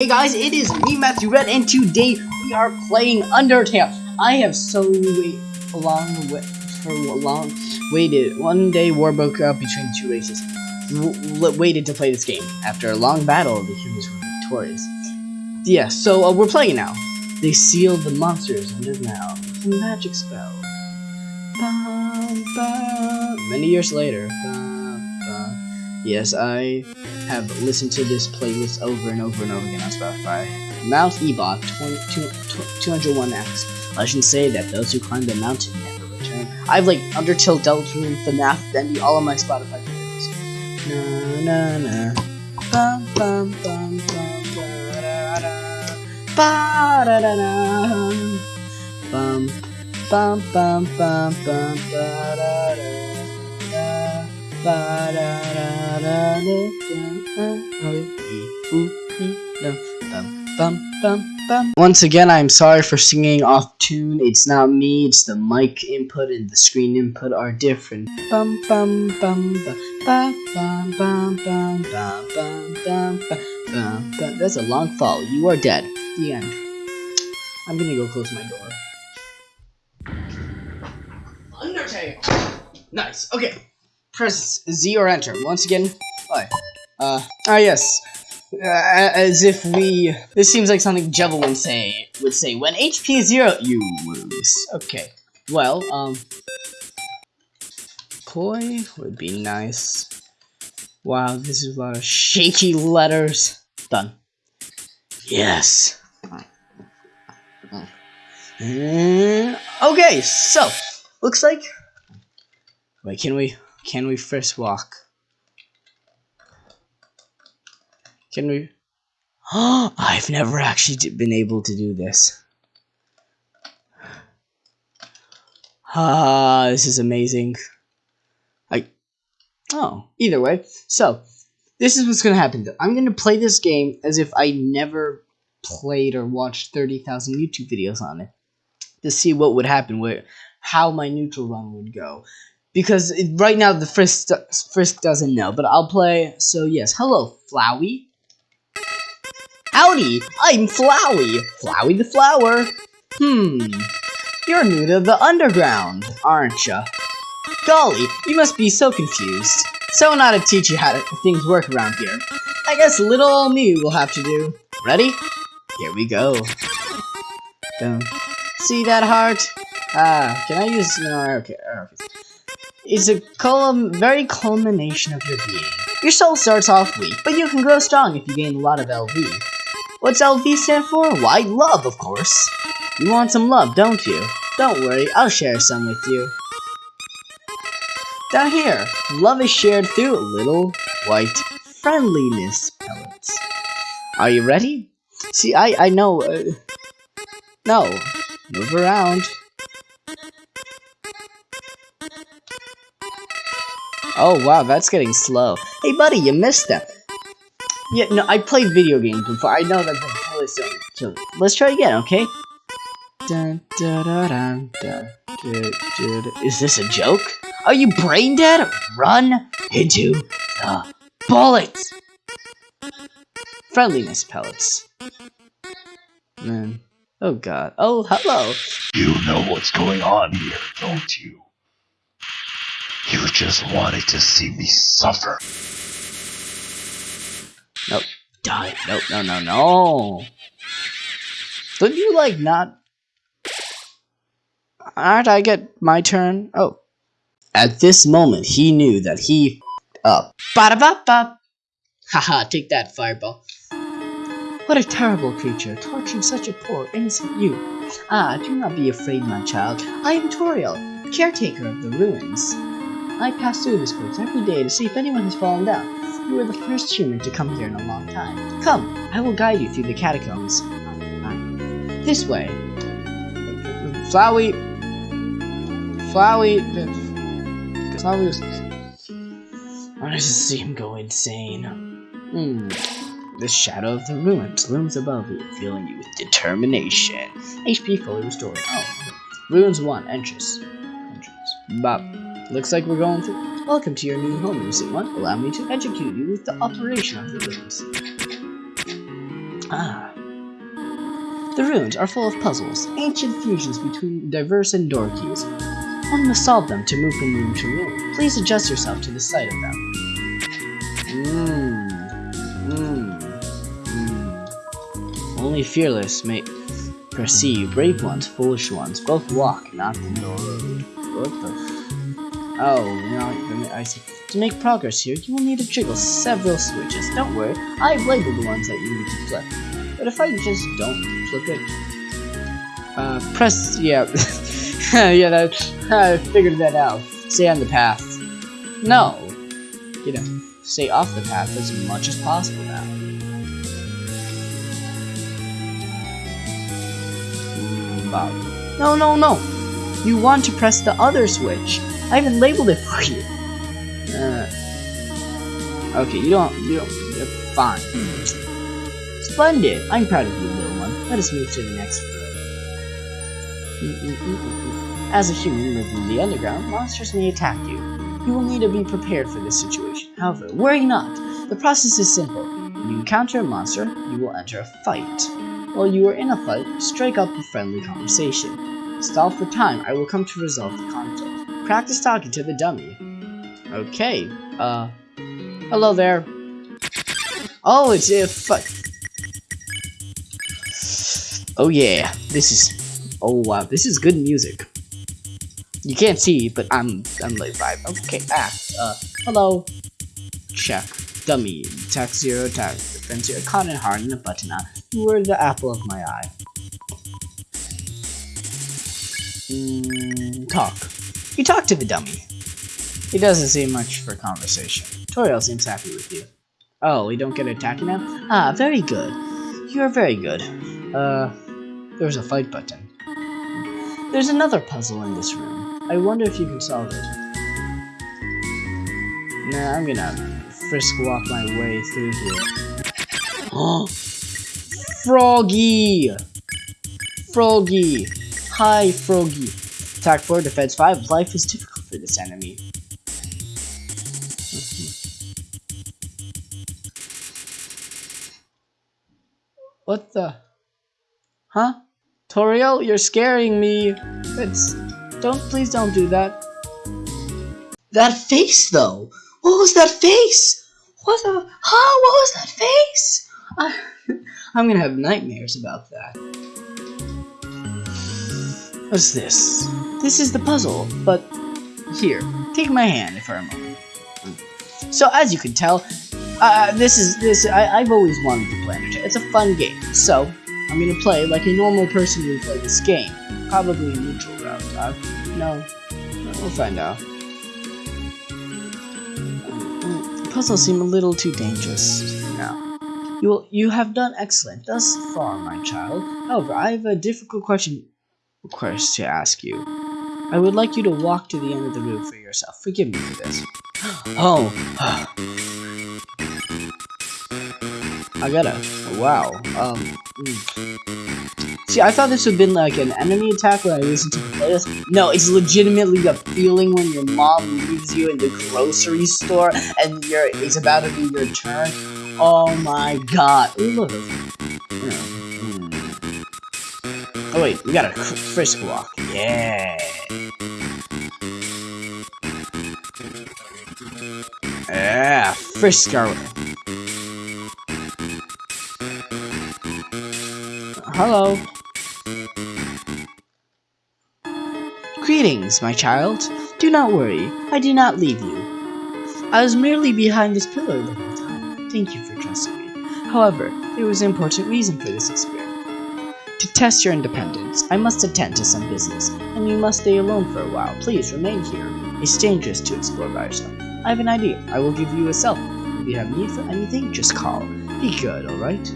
Hey guys, it is me, Matthew Red, and today we are playing Undertale. I have so wait long wait for long waited. One day, war broke out between two races. W waited to play this game. After a long battle, the humans were victorious. Yeah, so uh, we're playing now. They sealed the monsters underground with a magic spell. Ba, ba. Many years later. Ba, yes, I have listened to this playlist over and over and over again on Spotify. Mount Ebot 201X. Legends say that those who climb the mountain never return. I've like Undertale, Deltarune, FNAF, Bendy, all of my Spotify playlists. Na na na. Bum bum bum bum da da. Ba da da da. Bum bum bum bum bum da da da. Once again, I'm sorry for singing off tune. It's not me, it's the mic input and the screen input are different. That's a long fall. You are dead. The end. I'm gonna go close my door. Undertale. Nice. Okay. Press Z or enter. Once again, hi. Uh, ah yes. Uh, as if we... This seems like something Jevil would say, would say. When HP is zero, you lose. Okay. Well, um... Poi would be nice. Wow, this is a lot of shaky letters. Done. Yes. Mm, okay, so, looks like... Wait, can we... Can we first walk? Can we? I've never actually been able to do this. Ah, this is amazing. I. Oh, either way. So, this is what's gonna happen. though. I'm gonna play this game as if I never played or watched 30,000 YouTube videos on it to see what would happen, where how my neutral run would go because it, right now the frisk frisk doesn't know but i'll play so yes. Hello flowey. Howdy i'm flowey. Flowey the flower. Hmm you're new to the underground aren't ya? Golly you must be so confused. Someone ought to teach you how to, things work around here. I guess little old me will have to do. Ready? Here we go. Don't see that heart? Ah can i use no okay okay is a column, very culmination of your being. Your soul starts off weak, but you can grow strong if you gain a lot of LV. What's LV stand for? Why, love, of course. You want some love, don't you? Don't worry, I'll share some with you. Down here, love is shared through little white friendliness pellets. Are you ready? See, I, I know, uh, no, move around. Oh wow, that's getting slow. Hey buddy, you missed that. Yeah, no, I played video games before. I know that's totally silly. So let's try again, okay? Dun, Is this a joke? Are you brain dead? Run into the bullets! Friendliness pellets. Man. Oh god. Oh, hello. You know what's going on here, don't you? You just wanted to see me suffer. Nope. Die. Nope. No, no, no. Didn't you, like, not... Aren't I get my turn? Oh. At this moment, he knew that he up. ba da ba ba Haha, take that, fireball. What a terrible creature, torturing such a poor, innocent youth. Ah, do not be afraid, my child. I am Toriel, caretaker of the ruins. I pass through this place every day to see if anyone has fallen down. You are the first human to come here in a long time. Come, I will guide you through the catacombs. This way. Flowey. Flowey. Flowey. I just see him go insane. Hmm. The shadow of the ruins looms above you, filling you with determination. HP fully restored. Oh, ruins 1, entrance. Entrance. Bop. Looks like we're going through. Welcome to your new home, innocent one. Allow me to educate you with the operation of the rooms. Ah. The ruins are full of puzzles, ancient fusions between diverse and door keys. One must solve them to move from room to room. Please adjust yourself to the sight of them. Mmm. Mmm. Mmm. Only fearless may perceive. Brave ones, foolish ones, both walk, not the road. What the? Oh, no, I see. To make progress here, you will need to jiggle several switches. Don't worry, I've labeled the ones that you need to flip. But if I just don't flip it, uh, press, yeah, yeah, that, I figured that out. Stay on the path. No, you know, stay off the path as much as possible now. No, no, no! You want to press the other switch. I even labeled it for you. Uh, okay, you don't, you don't, you're fine. Splendid! I'm proud of you, little one. Let us move to the next room. As a human living in the underground, monsters may attack you. You will need to be prepared for this situation. However, worry not. The process is simple. When you encounter a monster, you will enter a fight. While you are in a fight, strike up a friendly conversation. Stall for time, I will come to resolve the conflict. Practice talking to the dummy. Okay, uh, hello there. Oh, it's a fuck. Oh yeah, this is, oh wow, this is good music. You can't see, but I'm, I'm like vibe. Okay, ah, uh, hello. Check. Dummy. Attack zero, attack defense zero. Cotton hard and a button on. You were the apple of my eye. Mm, talk. You talk to the dummy. He doesn't say much for conversation. Toriel seems happy with you. Oh, we don't get attacked now? Ah, very good. You are very good. Uh, there's a fight button. There's another puzzle in this room. I wonder if you can solve it. Nah, I'm gonna frisk walk my way through here. Froggy! Froggy! Hi, Froggy. Attack 4, defense 5. Life is difficult for this enemy. What the? Huh? Toriel, you're scaring me. Don't, please don't do that. That face, though! What was that face? What the... Huh? What was that face? I, I'm gonna have nightmares about that. What's this? This is the puzzle, but... Here, take my hand for a moment. So, as you can tell, uh, this is this. I, I've always wanted to play Undertale. It's a fun game, so I'm gonna play like a normal person would play this game. Probably a neutral route. Uh, no, we'll find out. Puzzles seem a little too dangerous now. You will, you have done excellent thus far, my child. However, I have a difficult question request to ask you. I would like you to walk to the end of the room for yourself. Forgive me for this. Oh. I gotta. Wow. Um. mm. See, I thought this would have been like an enemy attack when I listened to the playlist. No, it's legitimately a feeling when your mom leaves you in the grocery store and you're it's about to be your turn. Oh my god. Ooh, look. Mm. Oh wait, we got a frisk walk. Yeah. Yeah, Frisker. Hello. Greetings, my child. Do not worry, I did not leave you. I was merely behind this pillar the whole time. Thank you for trusting me. However, there was an important reason for this experiment. To test your independence, I must attend to some business, and you must stay alone for a while. Please remain here. It's dangerous to explore by yourself. I have an idea. I will give you a cell. If you have need for anything, just call. Be good, alright?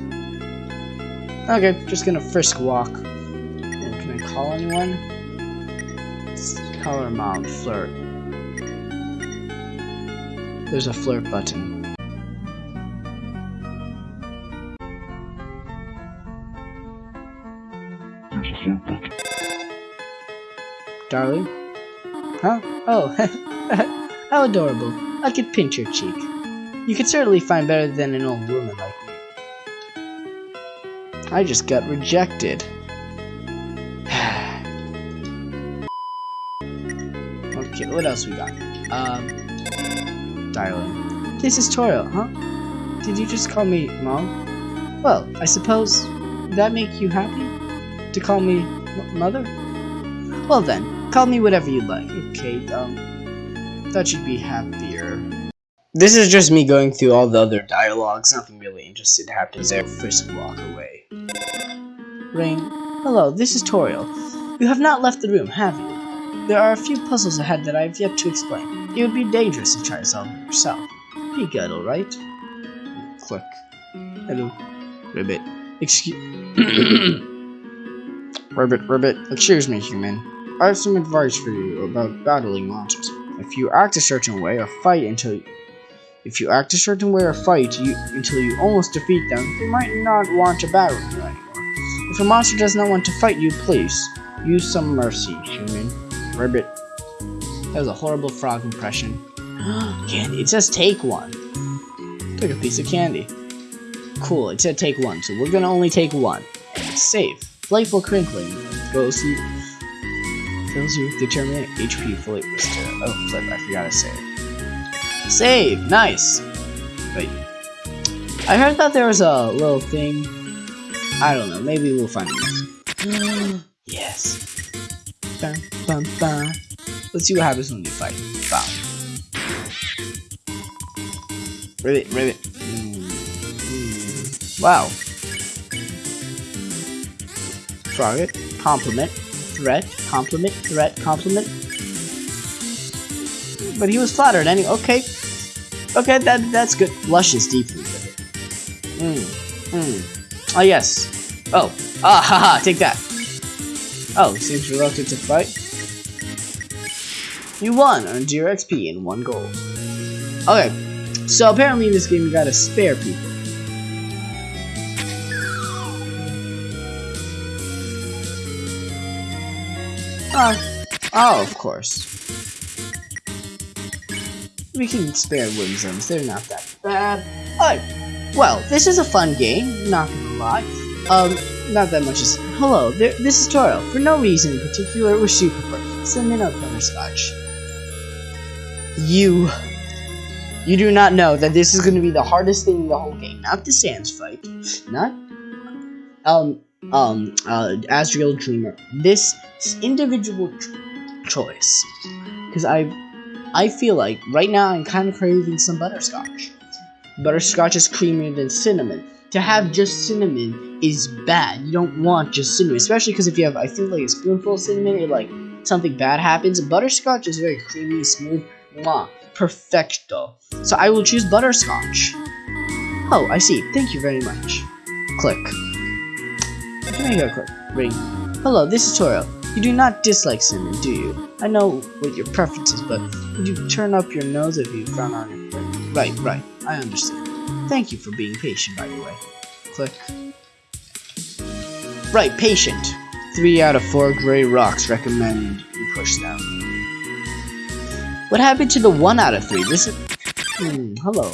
Okay, just gonna frisk walk. And can I call anyone? Color mount, flirt. There's a flirt button. Darling? Huh? Oh, how adorable. I could pinch your cheek. You could certainly find better than an old woman like me. I just got rejected. okay, what else we got? Um, dialing. This is Toro, huh? Did you just call me mom? Well, I suppose that make you happy to call me mother? Well then, call me whatever you like. Okay, um, thought you'd be happier. This is just me going through all the other dialogues. Nothing really interesting happens there. First walk away. Ring. Hello, this is Toriel. You have not left the room, have you? There are a few puzzles ahead that I have yet to explain. It would be dangerous to try to solve them yourself. Be good, alright? Click. Hello. Ribbit. Excuse... Ribbit, Ribbit. Excuse me, human. I have some advice for you about battling monsters. If you act a certain way or fight until you, if you act a certain way or fight you, until you almost defeat them, they might not want to battle you anymore. If a monster does not want to fight you, please use some mercy, human. Ribbit. That was a horrible frog impression. candy. It says take one. Took a piece of candy. Cool, it said take one, so we're gonna only take one. Save. Playful crinkling. Goes you fills you with determinate HP fully restored. Oh flip, I forgot to save. Save! Nice! Wait. I heard that there was a little thing. I don't know, maybe we'll find it yes. Bum, bum, bum. Let's see what happens when you fight. Bow. Ribbit, ribbit. Mm, mm. Wow. Target, compliment, threat, compliment, threat, compliment. But he was flattered anyway. Okay. Okay, that that's good. Blushes deeply with it. Mm. Mm. Oh yes. Oh. Ah take that. Oh, seems reluctant to fight. You won, earned your XP in one gold. Okay, so apparently in this game you gotta spare people. Oh, oh, of course. We can spare Whimsims, they're not that bad. Oh, well, this is a fun game, not gonna lie. Um, not that much is- Hello, this is Toro. For no reason in particular, we're super perfect. Send in a butterscotch. You... You do not know that this is to be the hardest thing in the whole game. Not the Sans fight. Not... Um, um, uh, Asriel Dreemurr. This individual choice. Because I... I feel like, right now, I'm kind of craving some butterscotch. Butterscotch is creamier than cinnamon to have just cinnamon is bad. You don't want just cinnamon, especially because if you have, I think, like a spoonful of cinnamon, it like something bad happens. Butterscotch is very creamy, smooth, mwah, perfecto. So I will choose butterscotch. Oh, I see. Thank you very much. Click. Quick. Ring. Hello, this is Toro. You do not dislike cinnamon, do you? I know what your preference is, but would you turn up your nose if you found on it? Right, right. I understand. Thank you for being patient, by the way. Click. Right, patient. Three out of four gray rocks recommend you push them. What happened to the one out of three? This is... Hmm, hello.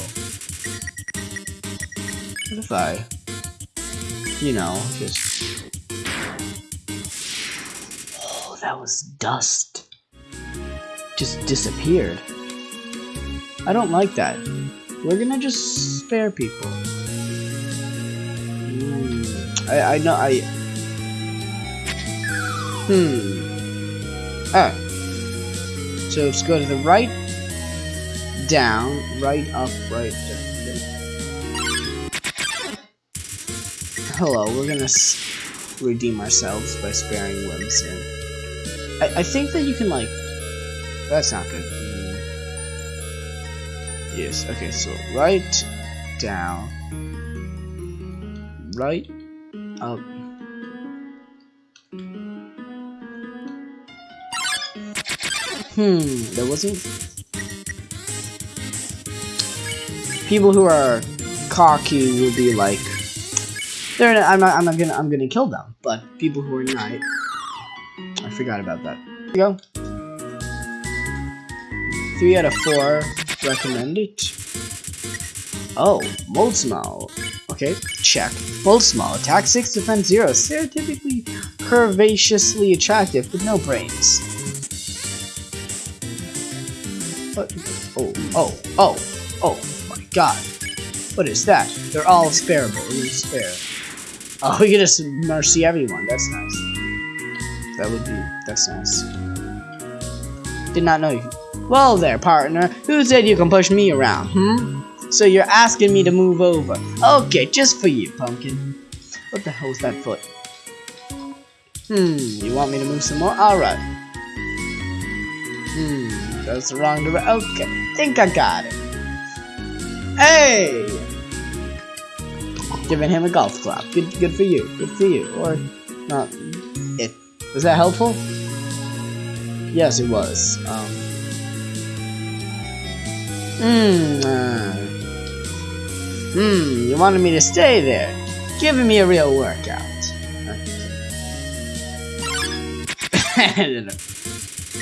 What if I... You know, just... Oh, that was dust. Just disappeared. I don't like that. We're gonna just spare people. Mm, I, I know, I... Hmm. Ah. So let's go to the right, down, right, up, right, down. Hello, we're gonna redeem ourselves by sparing Whimsun. I, I think that you can, like... That's not good. Yes, okay, so right, down, right, up. Hmm, That wasn't... People who are cocky will be like, they're not, I'm not, I'm not gonna, I'm gonna kill them, but people who are not, I forgot about that. Go. Three out of four recommend it. Oh, Moldsmal. Okay, check. Moldsmal, attack 6, defense 0. Stereotypically curvaceously attractive, but no brains. What? Oh, oh, oh, oh, oh my god. What is that? They're all spareable. Can spare. Oh, we can just mercy everyone. That's nice. That would be. That's nice. Did not know you. Well there, partner. Who said you can push me around, hmm? So you're asking me to move over. Okay, just for you, pumpkin. What the hell is that foot? Hmm, you want me to move some more? Alright. Hmm, that's the wrong direction. Okay, think I got it. Hey! Giving him a golf clap. Good, good for you. Good for you. Or not. It was that helpful? Yes, it was. Um. Hmm. Uh, Hmm, you wanted me to stay there. Giving me a real workout.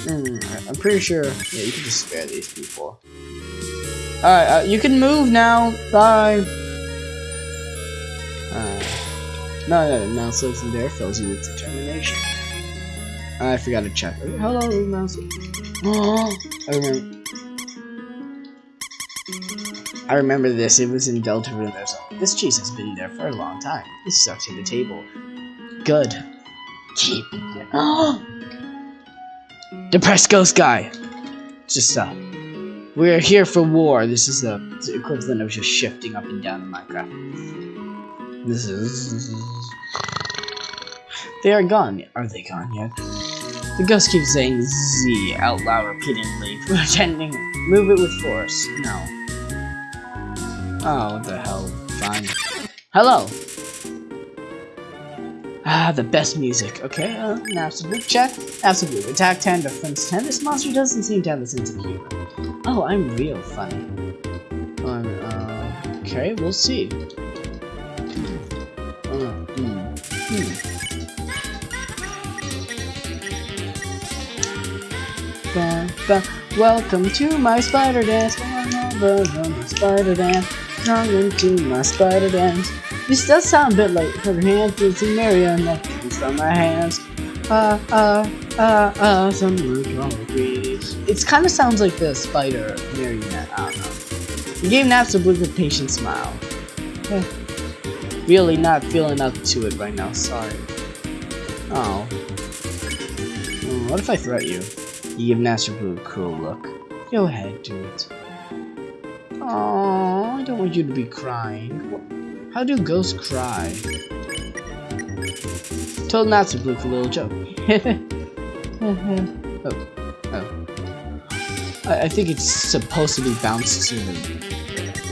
hmm, I'm pretty sure. Yeah, you can just spare these people. Alright, uh, you can move now. Bye. Uh, no, no, mouse in there fills you with determination. I forgot to check. Hello, mouse. Oh, I remember. I remember this, it was in Delta Deltarune. This cheese has been there for a long time. This stuck to the table. Good. Keep it! Depressed ghost guy! Just, uh, we're here for war. This is the, the equivalent of just shifting up and down in Minecraft. This is... They are gone. Are they gone yet? The ghost keeps saying Z out loud repeatedly, pretending move it with force. No. Oh, what the hell. Fine. Hello! Ah, the best music. Okay, uh, an absolute check. Absolute. Attack 10, defense 10. This monster doesn't seem to have a sense of humor. Oh, I'm real funny. Um, uh, okay, we'll see. Ba, ba. Welcome to my spider dance. Spider dance tongue into my spider dance. This does sound a bit like her hands is a marionette on my hands. Ah, ah, ah, ah, some breeze. It kind of sounds like the spider marionette. I don't know. You gave Napstablook patient smile. Really not feeling up to it right now, sorry. Oh. What if I threat you? You give Napstablook a cool look. Go ahead, do it. Oh, I don't want you to be crying. How do ghosts cry? Told not to look a little joke. oh, oh. I, I, think it's supposed to be bounced to the.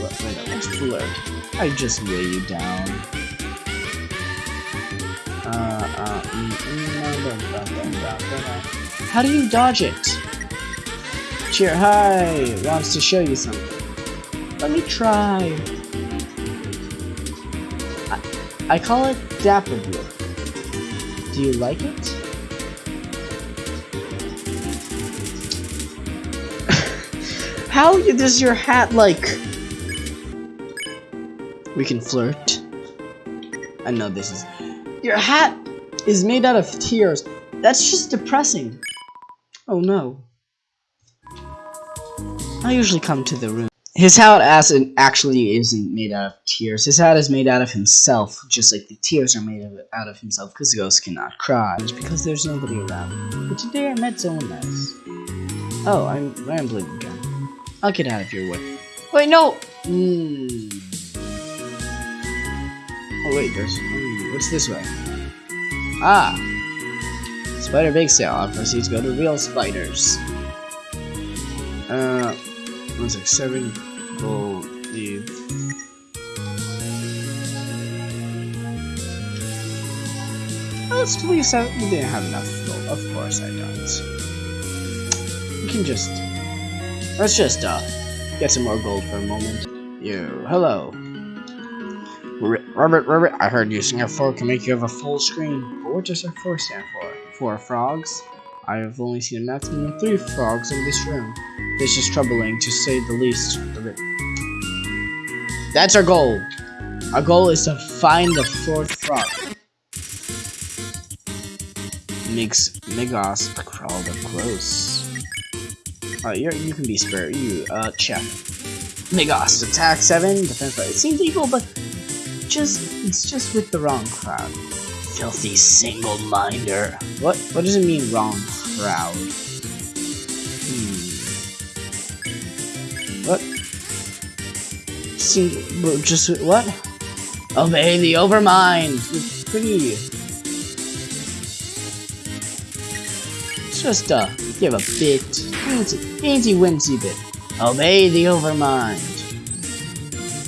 What, wait, let's flirt. I just weigh you down. Uh, uh, mm, mm, How do you dodge it? Cheer, hi! Wants to show you something. Let me try. I, I call it Dapper Blook. Do you like it? How does your hat like... We can flirt. I know this is... Your hat is made out of tears. That's just depressing. Oh no. I usually come to the room. His hat actually isn't made out of tears. His hat is made out of himself, just like the tears are made of, out of himself, because ghosts cannot cry. It's because there's nobody around. But today I met someone nice. Oh, I'm rambling again. I'll get out of your way. Wait, no! Mm. Oh wait, there's... Mm, what's this way? Ah! Spider Bake Sale. I'll proceed to go to Real Spiders. Uh... One sec, seven gold leave. Let's out. We didn't have enough gold. Of course I don't. We can just. Let's just uh get some more gold for a moment. You, hello. Robert, Robert, I heard using F4 can make you have a full screen. But what does F4 stand for? Four frogs? I have only seen a maximum of three frogs in this room. This is troubling, to say the least. That's our goal. Our goal is to find the fourth frog. Makes Migos crawled up close. Alright, you can be spared. You, uh, check. Migos, attack 7, defense 5. It seems equal, but just, it's just with the wrong crowd. Filthy single-minder. What, what does it mean, wrong crowd? Hmm. What? See, just, what? Obey the Overmind! It's pretty... It's just, uh, give a bit. Easy, easy winsy bit. Obey the Overmind.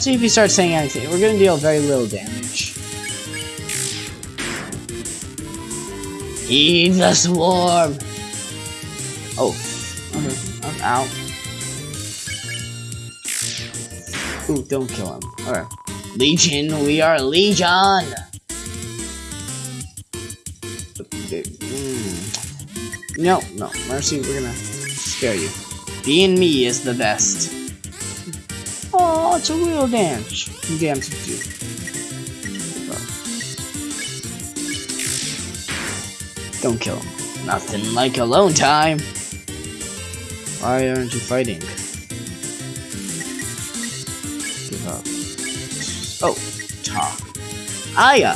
See if he starts saying anything. We're gonna deal very little damage. Heed the swarm! Oh. Okay. I'm out. Ooh, don't kill him. Alright. Legion, we are Legion! Mm. No, no. Mercy, we're gonna scare you. Being me is the best. Oh, it's a real dance. You dance with you. Don't kill him. Nothing like alone time. Why aren't you fighting? Give up. Oh, talk. Aya!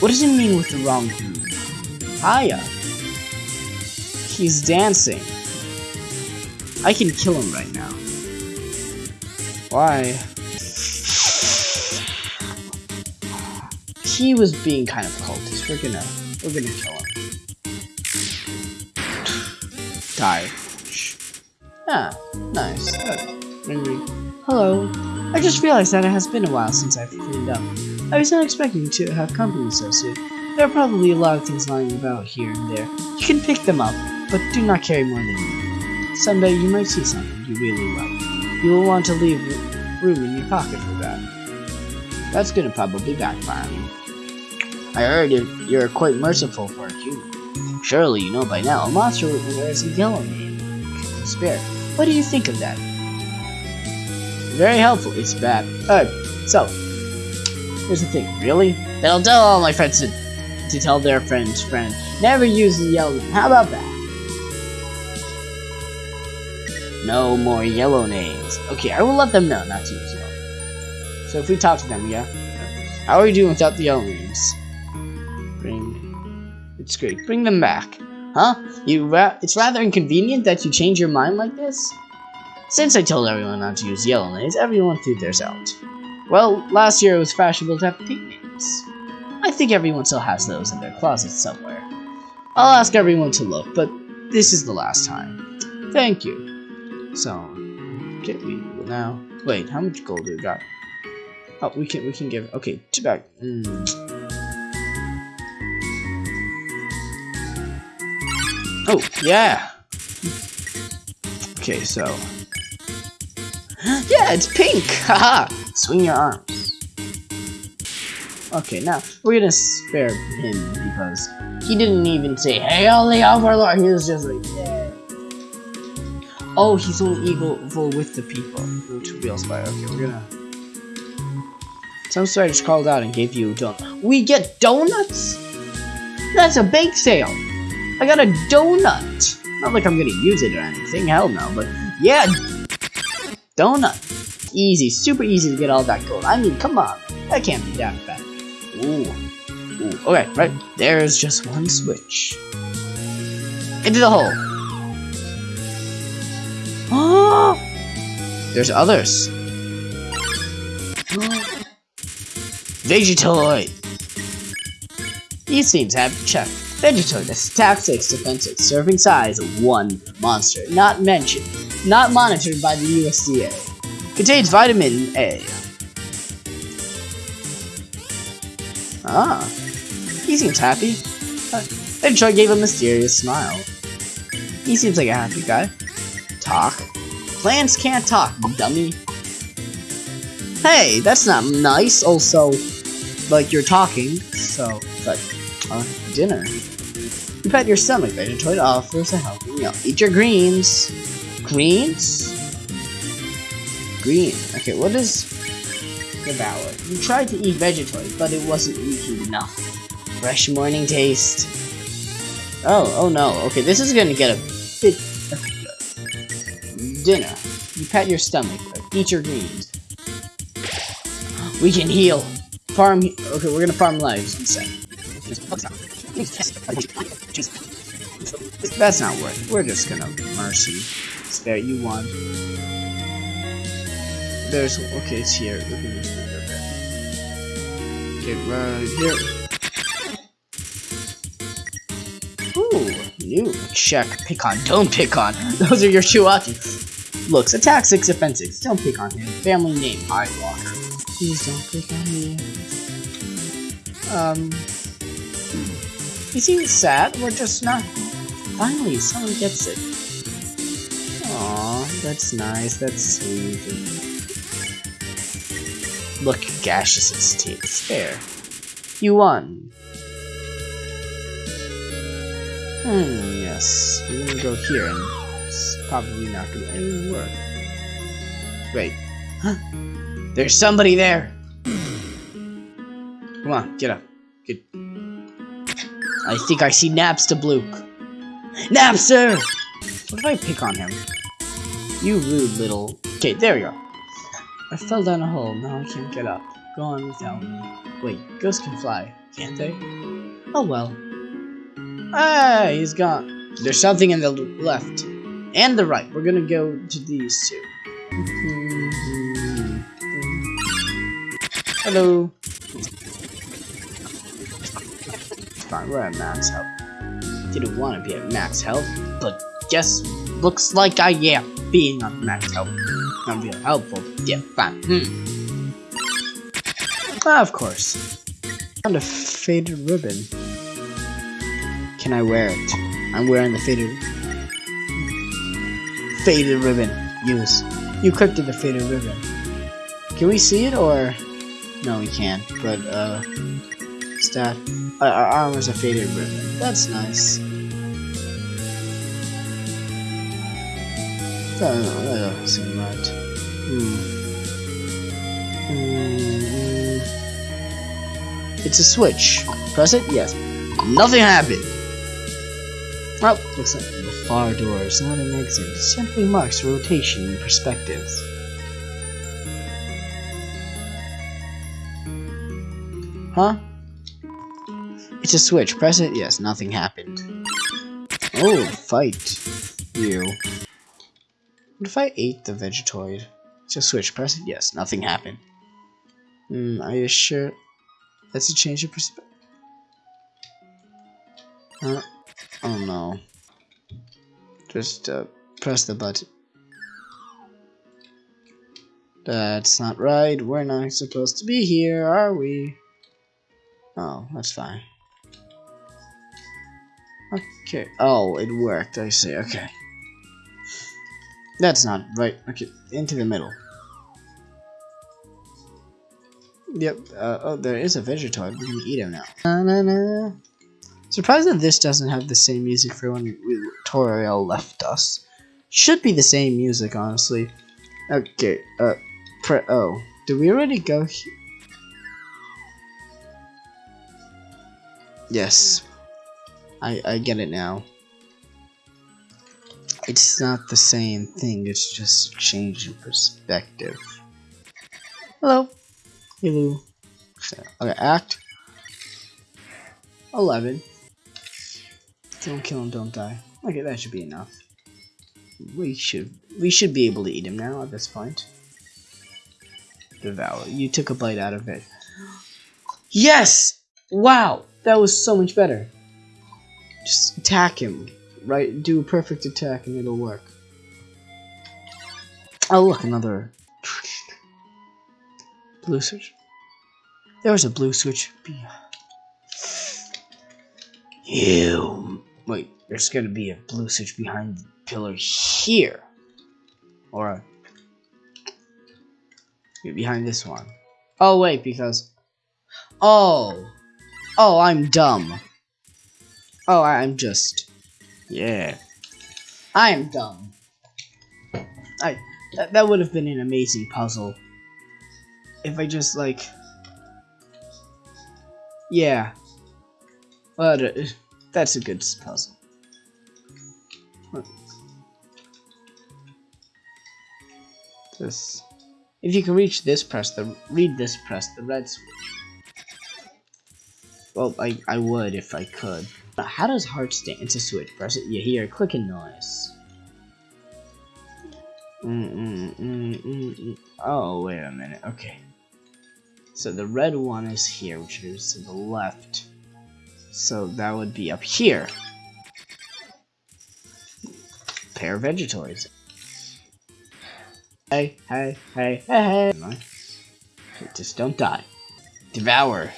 What does it mean with the wrong group? Aya! He's dancing. I can kill him right now. Why? He was being kind of cultist. We're gonna, we're gonna kill him. Die. Ah, nice. Good. Hello. I just realized that it has been a while since I've cleaned up. I was not expecting to have company so soon. There are probably a lot of things lying about here and there. You can pick them up, but do not carry more than you. Someday you might see something you really like. You will want to leave room in your pocket for that. That's gonna probably backfire me. I heard you're quite merciful for a human. Surely you know by now a monster wears a yellow name. Spare. What do you think of that? Very helpful. It's bad. Alright, so here's the thing. Really? Then I'll tell all my friends to, to tell their friends' friend. Never use the yellow name. How about that? No more yellow names. Okay, I will let them know not to use yellow. So if we talk to them, yeah? How are you doing without the yellow names? Bring... It's great. Bring them back. Huh? You ra it's rather inconvenient that you change your mind like this? Since I told everyone not to use yellow names, everyone threw theirs out. Well, last year it was fashionable to have pink names. I think everyone still has those in their closets somewhere. I'll ask everyone to look, but this is the last time. Thank you. So, get me now. Wait, how much gold do we got? Oh, we can we can give. Okay, two back. Mm. Oh yeah. Okay, so yeah, it's pink! Haha! Swing your arms. Okay, now, we're gonna spare him because he didn't even say, Hey, Hail the Overlord! He was just like, yeah. Oh, he's only evil with the people. Which real spy. Okay, we're gonna... Some just called out and gave you a donut. We get donuts? That's a bake sale! I got a donut! Not like I'm gonna use it or anything, hell no, but yeah, donut. Easy, super easy to get all that gold. I mean, come on. That can't be that bad. Ooh. Ooh. Okay, right. There's just one switch. Into the hole. Oh! There's others. Vegetoid. These seems have checked. Vegetoid attack 6, defense 6, serving size 1 monster. Not mentioned. Not monitored by the USDA. Contains vitamin A. Ah. He seems happy. Vegetoid gave a mysterious smile. He seems like a happy guy. Talk. Plants can't talk, dummy. Hey, that's not nice. Also, like you're talking, so, but, uh, dinner. You pat your stomach, Vegetoid offers a helping meal. Eat your greens. Greens? green. Okay, what is devour? You tried to eat Vegetoid, but it wasn't leaky enough. Fresh morning taste. Oh, oh no. Okay, this is gonna get a bit dinner. You pat your stomach. Eat your greens. We can heal. Farm. Okay, we're gonna farm lives instead. That's not worth. We're just gonna mercy. Spare you one. There's okay. It's here. Look at this. Okay, right here. Ooh, new. Check. Pick on. Don't pick on. Those are your Chuaki. Loox. Attack 6, defense 6. Don't pick on him. Family name. High Walker. Please don't pick on me. Um. He seems sad. We're just not. Finally, someone gets it. Aw, that's nice. That's sweet. Look, Gaseous's teeth. There. You won. Hmm, yes. I'm gonna go here and probably not gonna any work. Wait. Huh? There's somebody there! Come on, get up. Get. I think I see Napstablook. Napster! What if I pick on him? You rude little... Okay, there we go. I fell down a hole, now I can't get up. Go on without me. Wait, ghosts can fly, can't they? Oh well. Ah, he's gone. There's something in the left. And the right. We're gonna go to these two. Hello. Fine, we're at max health. Didn't want to be at max health, but guess looks like I am being on max health. Not real helpful. Yeah, fine. Hmm. Ah, of course. Found a faded ribbon. Can I wear it? I'm wearing the faded faded ribbon. Use. You clicked the faded ribbon. Can we see it or? No, we can't. But uh, stat. Uh, our armor's a faded ribbon. That's nice. That doesn't seem right. Hmm. Mm, It's a switch. Press it? Yes. Nothing happened. Oh, looks like the far door is not an exit. It simply marks rotation in perspectives. Huh? It's a switch. Press it? Yes, nothing happened. Oh, fight. You. What if I ate the Vegetoid? It's a switch. Press it? Yes, nothing happened. Hmm, are you sure? That's a change of perspective. Uh, oh no. Just uh, press the button. That's not right. We're not supposed to be here, are we? Oh, that's fine. Okay. Oh, it worked. I see. Okay. That's not right. Okay, into the middle. Yep. Uh, oh, there is a Vegetoid. We can eat him now. Na, na, na. Surprised that this doesn't have the same music for when Toriel left us. Should be the same music, honestly. Okay. Uh. Pre oh. Did we already go here? Yes. I I get it now. It's not the same thing, it's just a change in perspective. Hello. Hello. Okay, act. 11. Don't kill him, don't die. Okay, that should be enough. We should we should be able to eat him now at this point. Devour. You took a bite out of it. Yes! Wow! That was so much better. Just attack him. Right? Do a perfect attack and it'll work. Oh look, another blue switch. There was a blue switch. You wait. There's gonna be a blue switch behind the pillar here, or behind this one. Oh wait, because oh, oh, I'm dumb. Oh, I'm just yeah. I am dumb. I That, that would have been an amazing puzzle. If I just, like... Yeah. But, uh, that's a good puzzle. This... If you can reach this, press the... Read this, press the red switch. Well, I, I would if I could. How does hearts dance a switch? Press it, you hear a clicking noise. Mm -mm -mm, mm, mm. oh, wait a minute. Okay. So the red one is here, which is to the left. So that would be up here. Pair of Vegetoids. Hey, hey, hey, hey, hey. Just don't die. Devour.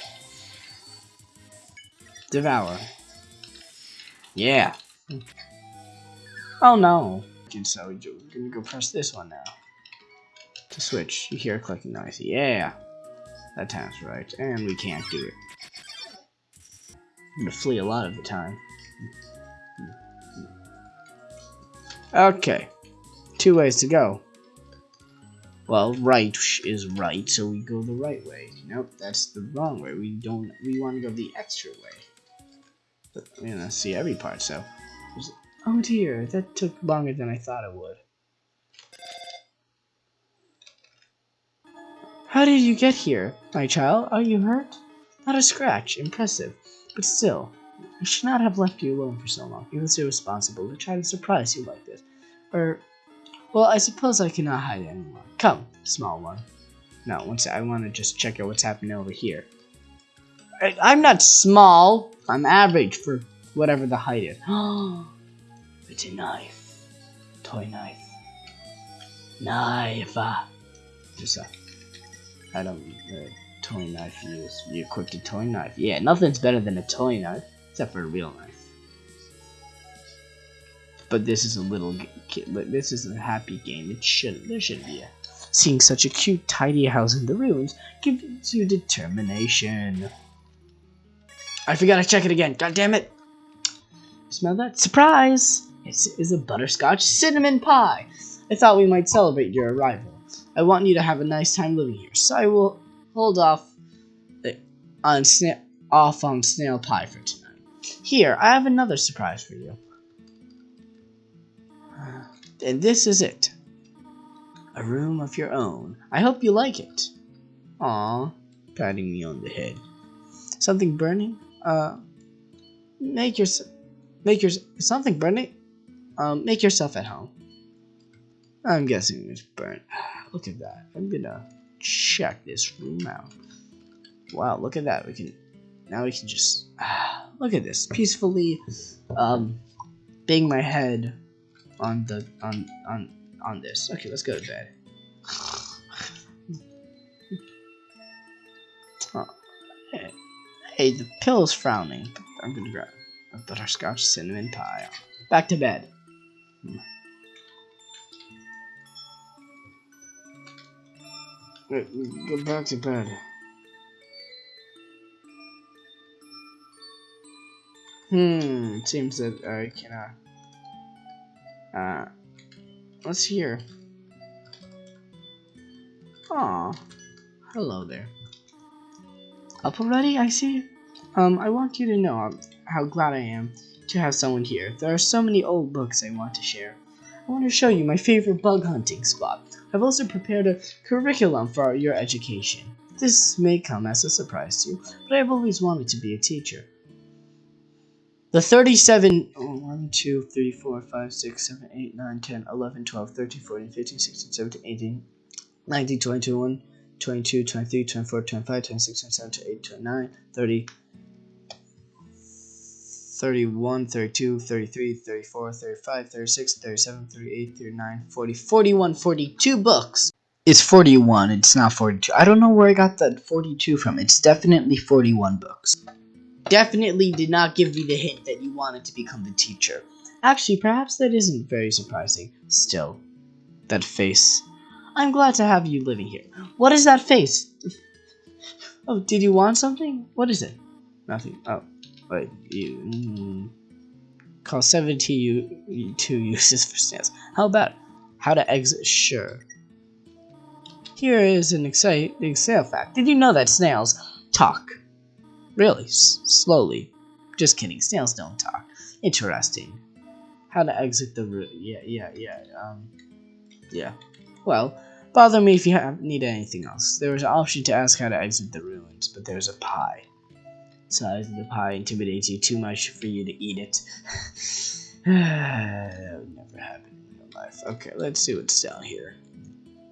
Devour. Yeah. Oh no. So we're gonna go press this one now. To switch. You hear a clicking noise. Yeah. That sounds right. And we can't do it. I'm gonna flee a lot of the time. Okay. Two ways to go. Well, right is right, so we go the right way. Nope, that's the wrong way. We don't. We want to go the extra way. But I'm gonna see every part. So, oh dear, that took longer than I thought it would. How did you get here, my child? Are you hurt? Not a scratch. Impressive. But still, I should not have left you alone for so long. It was irresponsible to try to surprise you like this. Or, well, I suppose I cannot hide anymore. Come, small one. No, once I want to just check out what's happening over here. I, I'm not small. I'm average for whatever the height is. it's a knife. Toy knife. Knife. Uh, just a, I don't, uh, toy knife. You equipped a toy knife. Yeah, nothing's better than a toy knife, except for a real knife. But this is a little, kid. this is a happy game. It should, there should be a Seeing such a cute, tidy house in the ruins gives you determination. I forgot to check it again. God damn it! Smell that? Surprise! It is is a butterscotch cinnamon pie. I thought we might celebrate your arrival. I want you to have a nice time living here, so I will hold off eh, on off on snail pie for tonight. Here, I have another surprise for you. And this is it a room of your own. I hope you like it. Aw, patting me on the head. Something burning? Uh, make your, make your, something burning? Um, make yourself at home. I'm guessing it's burnt. Look at that. I'm gonna check this room out. Wow, look at that. We can, now we can just, look at this. Peacefully, um, bang my head on the, on, on, on this. Okay, let's go to bed. hey. hey, the pill's frowning. I'm gonna grab a butterscotch cinnamon pie. Back to bed. Go back to bed. Hmm, seems that I cannot. Uh, Let's hear. Aw. Hello there. Up already, I see? Um, I want you to know how glad I am to have someone here. There are so many old books I want to share. I want to show you my favorite bug hunting spot. I've also prepared a curriculum for your education. This may come as a surprise to you, but I've always wanted to be a teacher. The 37, oh, 1, 2, 3, 4, 5, 6, 7, 8, 9, 10, 11, 12, 13, 14, 15, 16, 17, 18, 19, 20, 21, 22, 23, 24, 25, 26, 27, 28, 29, 30, 31, 32, 33, 34, 35, 36, 37, 38, 39, 40, 41, 42 books. It's 41, it's not 42. I don't know where I got that 42 from. It's definitely 41 books definitely did not give me the hint that you wanted to become the teacher. Actually, perhaps that isn't very surprising. Still, that face. I'm glad to have you living here. What is that face? Oh, did you want something? What is it? Nothing. Oh, wait. You mm, call 72 uses for snails. How about How to exit? Sure. Here is an exciting snail fact. Did you know that snails talk? Really, slowly. Just kidding. Snails don't talk. Interesting. How to exit the room? Yeah, yeah, yeah. Um, yeah. Well, bother me if you have, need anything else. There is an option to ask how to exit the ruins, but there's a pie. Size of the pie intimidates you too much for you to eat it. that would never happen in real life. Okay, let's see what's down here.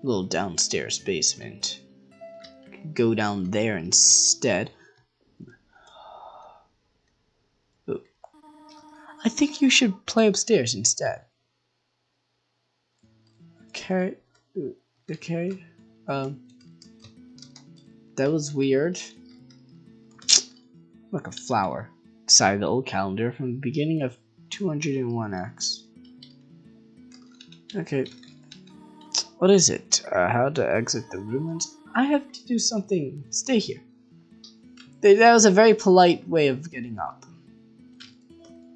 little downstairs basement. Go down there instead. I think you should play upstairs instead. Okay. Okay. Um. That was weird. Like a flower. Side of the old calendar from the beginning of 201x. Okay. What is it? Uh, how to exit the ruins? I have to do something. Stay here. That was a very polite way of getting up.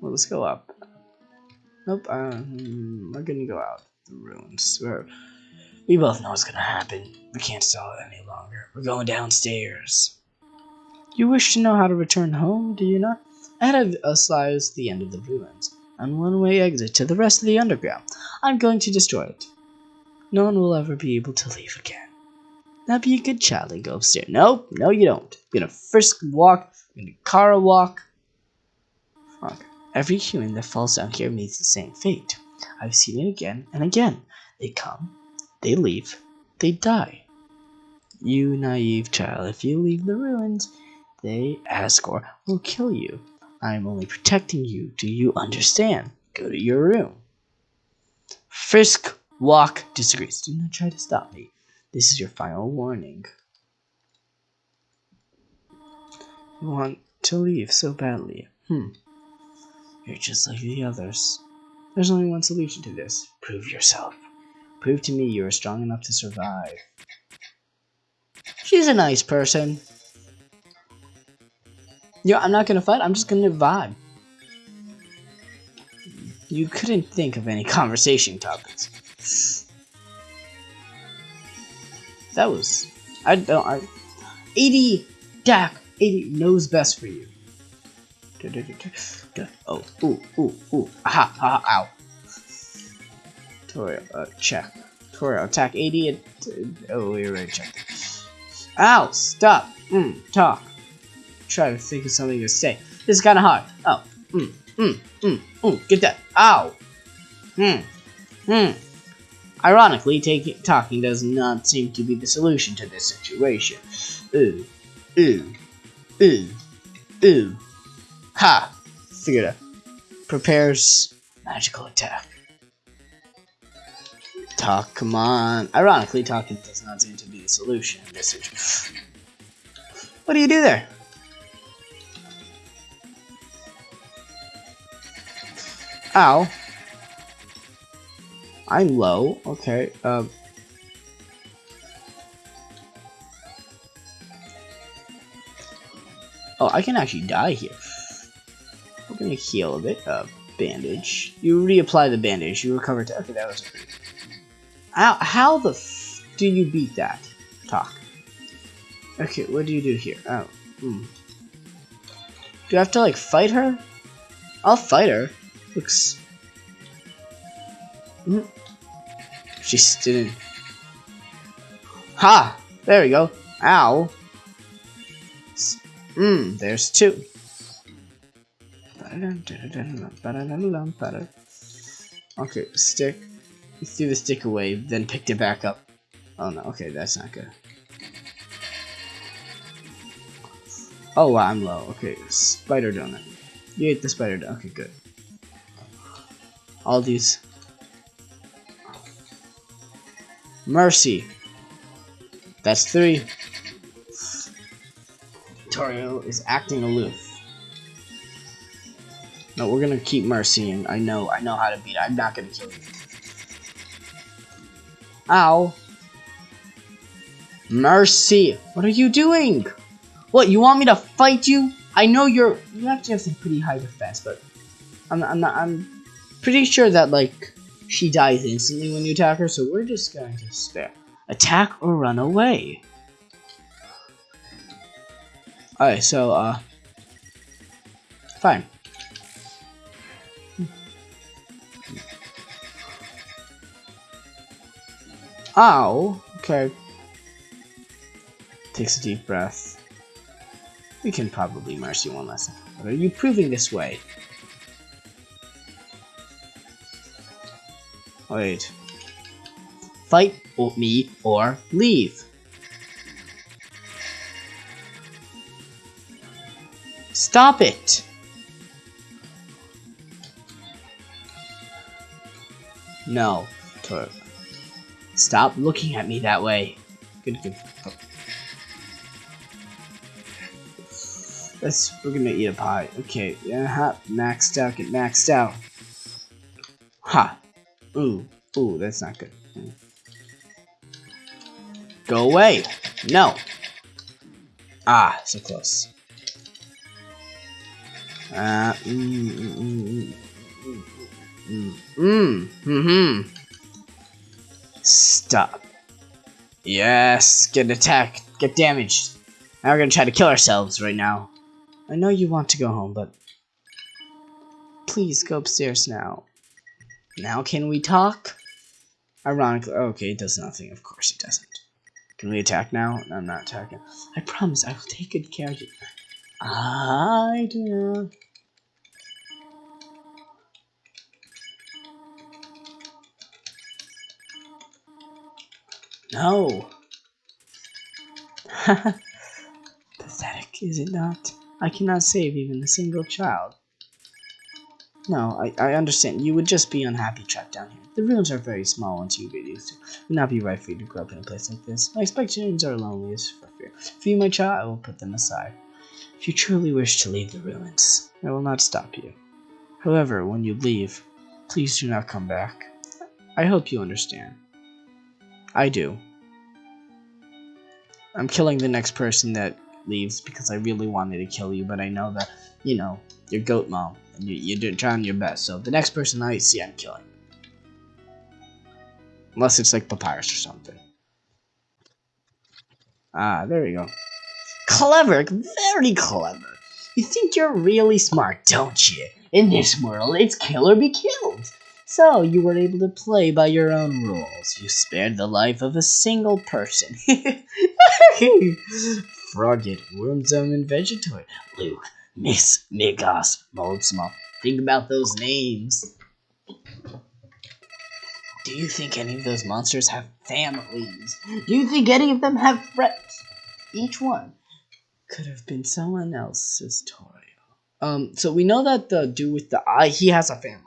Well, let's go up. Nope, um, we're gonna go out the ruins. We're, we both know what's gonna happen. We can't stall it any longer. We're going downstairs. You wish to know how to return home, do you not? Ahead of us lies the end of the ruins, and one-way exit to the rest of the underground. I'm going to destroy it. No one will ever be able to leave again. Now be a good child and go upstairs. Nope, no you don't. You're gonna frisk walk, you're gonna car walk. Fuck. Every human that falls down here meets the same fate. I've seen it again and again. They come, they leave, they die. You naive child, if you leave the ruins, they, Asgore will kill you. I am only protecting you. Do you understand? Go to your room. Frisk Walk disagrees. Do not try to stop me. This is your final warning. You want to leave so badly. Hmm. You're just like the others. There's only one solution to this. Prove yourself. Prove to me you are strong enough to survive. She's a nice person. Yeah, I'm not gonna fight, I'm just gonna vibe. You couldn't think of any conversation topics. That was... I don't... I, 80... Dak! 80 knows best for you. Oh, ooh, ooh, ooh. Aha, aha, ow. Toriel, uh, check. Toriel, attack 80 and... Oh, we already checked. Ow, stop. Mm, talk. Try to think of something to say. This is kind of hard. Oh, mm, mm, mm, mm, get that. Ow. Hmm, hmm. Ironically, take, talking does not seem to be the solution to this situation. Ooh, ooh, ooh, ooh. Ha! Figured out. Prepares magical attack. Talk, come on. Ironically, talking does not seem to be the solution this situation. What do you do there? Ow. I'm low. Okay. Um. Oh, I can actually die here. We're gonna heal a bit. Uh, bandage. You reapply the bandage. You recover to. Okay, that was. How, how the f do you beat that? Talk. Okay, what do you do here? Oh. Hmm. Do I have to, like, fight her? I'll fight her. Looks... Mm. She didn't. Ha! There we go. Ow. Mmm, there's two. Okay, stick. Threw the stick away, then picked it back up. Oh no, okay, that's not good. Oh wow, I'm low. Okay, spider donut. You ate the spider donut. Okay, good. All these Mercy. That's three. Toriel is acting aloof. No, we're gonna keep Mercy, and I know, I know how to beat it. I'm not gonna kill you. Ow. Mercy! What are you doing? What, you want me to fight you? I know you're, you actually have some pretty high defense, but I'm, I'm not, I'm pretty sure that, like, She dies instantly when you attack her, so we're just going to spare. Attack or run away. Alright, so, uh... Fine. Ow! Okay. Takes a deep breath. We can probably mercy one lesson. What are you proving this way? Wait. Fight me or leave. Stop it! No. Turk. Stop looking at me that way. Good, good. Let's, we're gonna eat a pie. Okay, yeah, maxed out, get maxed out. Ha. Ooh, ooh, that's not good. Go away. No. Ah, so close. Uh, mm, mm, mm, mm, mm, mm, hmm Stop. Yes, get attacked, get damaged. Now we're gonna try to kill ourselves right now. I know you want to go home, but please go upstairs now. Now can we talk? Ironically, okay, it does nothing. Of course it doesn't. Can we attack now? No, I'm not attacking. I promise I will take good care of you. I do. No. Pathetic, is it not? I cannot save even a single child. No, I, I understand. You would just be unhappy trapped down here. The rooms are very small once you get used to it. Would not be right for you to grow up in a place like this. My expectations are loneliest for fear. For you, my child, I will put them aside. If you truly wish to leave the ruins, I will not stop you. However, when you leave, please do not come back. I hope you understand. I do. I'm killing the next person that leaves because I really wanted to kill you, but I know that, you know, you're goat mom, and you, you're trying your best, so the next person I see, I'm killing. Unless it's like Papyrus or something. Ah, there we go. Clever, very clever. You think you're really smart, don't you? In this world, it's kill or be killed. So, you were able to play by your own rules. You spared the life of a single person. Froggit, Whimsun, and Vegetoid. Loox, Miss, Migos, Moldsmal. Think about those names. Do you think any of those monsters have families? Do you think any of them have friends? Each one could have been someone else's toy. Um, so we know that the dude with the eye, he has a family.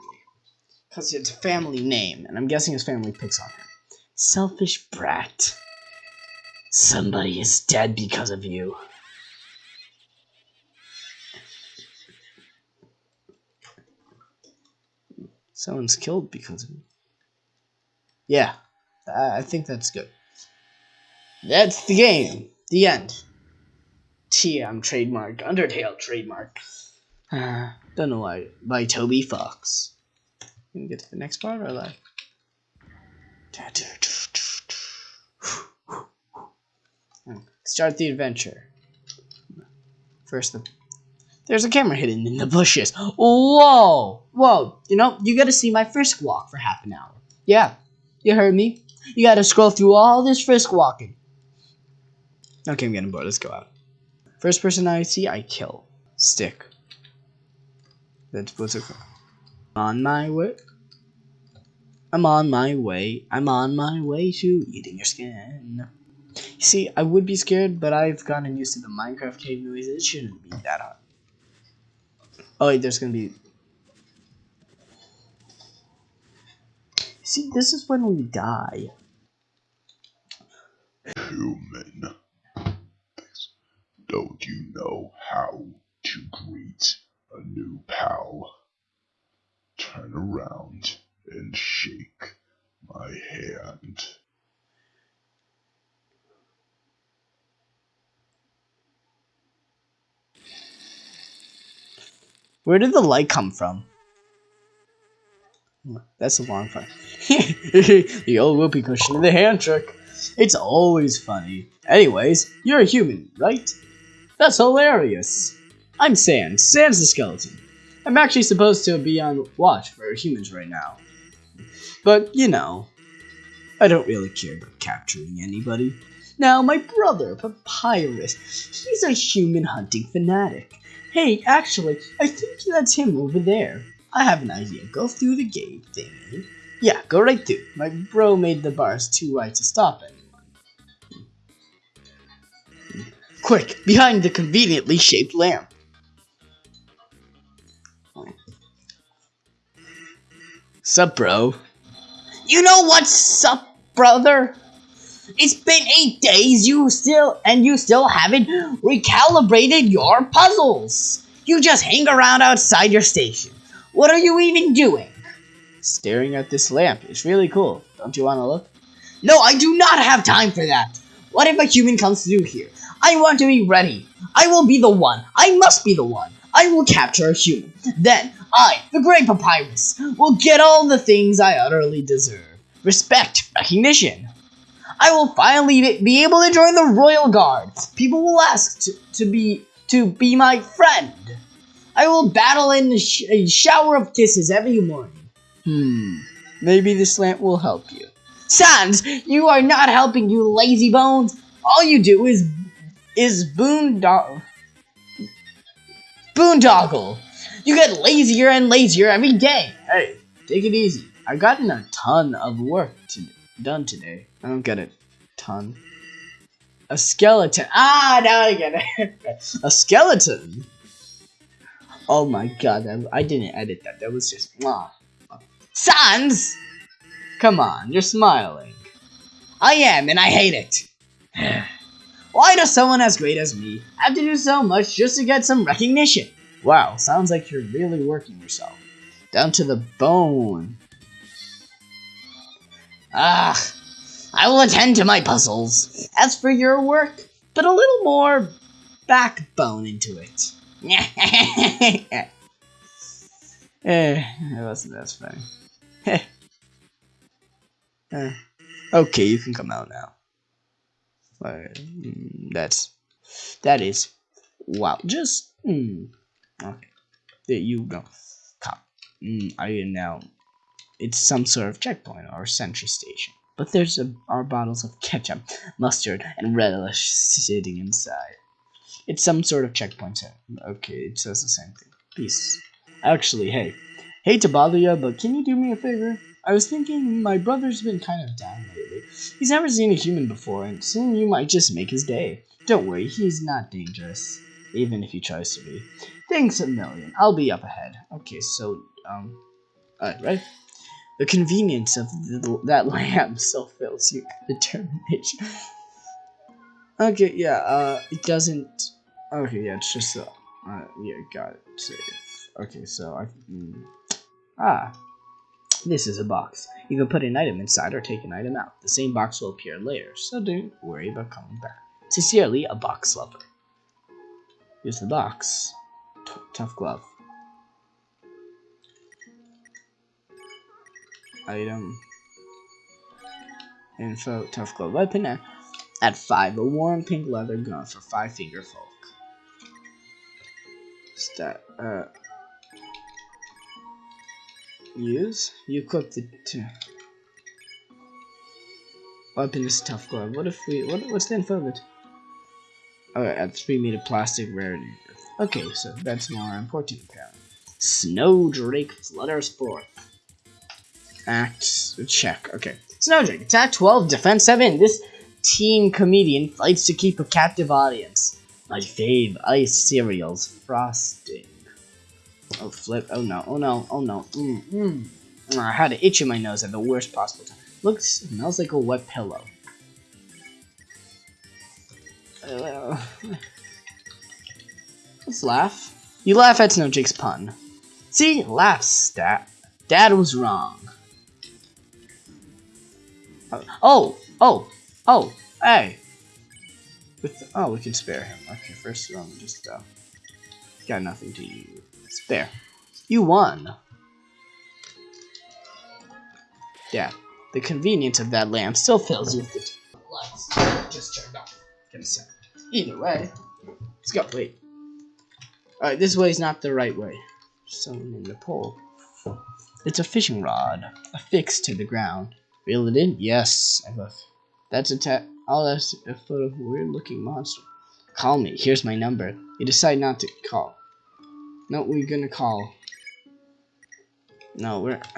Because it's a family name, and I'm guessing his family picks on him. Selfish brat. Somebody is dead because of you. Someone's killed because of me. Yeah, I think that's good. That's the game. The end. TM trademark. Undertale trademark. Uh, don't know why. By Toby Fox. Can we get to the next part or like? Start the adventure. First, the there's a camera hidden in the bushes. Whoa! Whoa! You know, you gotta see my frisk walk for half an hour. Yeah, you heard me. You gotta scroll through all this frisk walking. Okay, I'm getting bored. Let's go out. First person I see, I kill. Stick. That's what's it called. On my way. I'm on my way. I'm on my way to eating your skin. See, I would be scared, but I've gotten used to the Minecraft cave noise. It shouldn't be that hard. Oh wait, there's gonna be... See, this is when we die. Human. Don't you know how to greet a new pal? Turn around and shake my hand. Where did the light come from? That's a long part. the old whoopee cushion and the hand trick. It's always funny. Anyways, you're a human, right? That's hilarious. I'm Sans. Sans the skeleton. I'm actually supposed to be on watch for humans right now. But, you know, I don't really care about capturing anybody. Now, my brother, Papyrus, he's a human hunting fanatic. Hey, actually, I think that's him over there. I have an idea. Go through the gate thingy. Yeah, go right through. My bro made the bars too wide to stop anyone. Quick, behind the conveniently shaped lamp. Sup, bro? You know what's up, brother? It's been eight days, you still and you still haven't recalibrated your puzzles. You just hang around outside your station. What are you even doing? Staring at this lamp. It's really cool. Don't you want to look? No, I do not have time for that. What if a human comes through here? I want to be ready. I will be the one. I must be the one. I will capture a human. Then I, the great papyrus, will get all the things I utterly deserve. Respect, recognition. I will finally be able to join the royal guard. People will ask to, to be to be my friend. I will battle in a, sh a shower of kisses every morning. Hmm, maybe this lamp will help you. Sans, you are not helping, you lazy bones. All you do is is boondoggle. Boondoggle. You get lazier and lazier every day. Hey, take it easy. I've gotten a ton of work to, done today. I don't get it. Ton. A skeleton. Ah, now I get it. a skeleton. Oh my god, I, I didn't edit that. That was just. Ah. Sans! Come on, you're smiling. I am, and I hate it. Why does someone as great as me have to do so much just to get some recognition? Wow, sounds like you're really working yourself. Down to the bone. Ah, I will attend to my puzzles. As for your work, put a little more backbone into it. eh, it wasn't as funny. eh. Okay, you can come out now. Mm, that's that is wow. Just mm, okay. There you go. Come. Mm, I am now. It's some sort of checkpoint or sentry station. But there's a, our bottles of ketchup, mustard, and relish sitting inside. It's some sort of checkpoint. Okay, it says the same thing. Peace. Actually, hey, hate to bother you, but can you do me a favor? I was thinking my brother's been kind of down lately. He's never seen a human before, and seeing you might just make his day. Don't worry, he's not dangerous, even if he tries to be. Thanks a million. I'll be up ahead. Okay, so, um, alright, right? The convenience of the, that lamp still fills you with determination. okay, yeah, uh, it doesn't. Okay, yeah, it's just, uh, uh yeah, got it. Save. Okay, so I. Mm, ah, this is a box. You can put an item inside or take an item out. The same box will appear later, so don't worry about coming back. Sincerely, a box lover. Here's the box. T tough glove. Item. Info, tough glove weapon at 5. A warm pink leather gun for 5 finger folk. Stat, uh, use. You equip the two. Weapon is tough glove. What if we? What? What's the info of it? Alright, at three meter plastic rarity. Okay, so that's more important apparently. Snowdrake flutters forth. Act check. Okay. Snowdrake, attack 12, defense 7. This teen comedian fights to keep a captive audience. My fave, ice cereals, frosting. Oh, flip. Oh, no. Oh, no. Oh, no. Mm, mm. I had an itch in my nose at the worst possible time. Looks, smells like a wet pillow. Uh, let's laugh. You laugh at Snowdrake's pun. See? Laugh, stat. Dad was wrong. Oh, oh, oh, hey. With oh, we can spare him. Okay, first um, just uh, got nothing to use. There. You won. Yeah, the convenience of that lamp still fills you with the lights. Just turned off. Gonna say. Either way, let's go. Wait. Alright, this way is not the right way. Someone in the pole. It's a fishing rod, affixed to the ground. Reel it in? Yes. I love. That's a ta- Oh, that's a photo of a weird-looking monster. Call me. Here's my number. You decide not to call. No, we're gonna call. No, we're.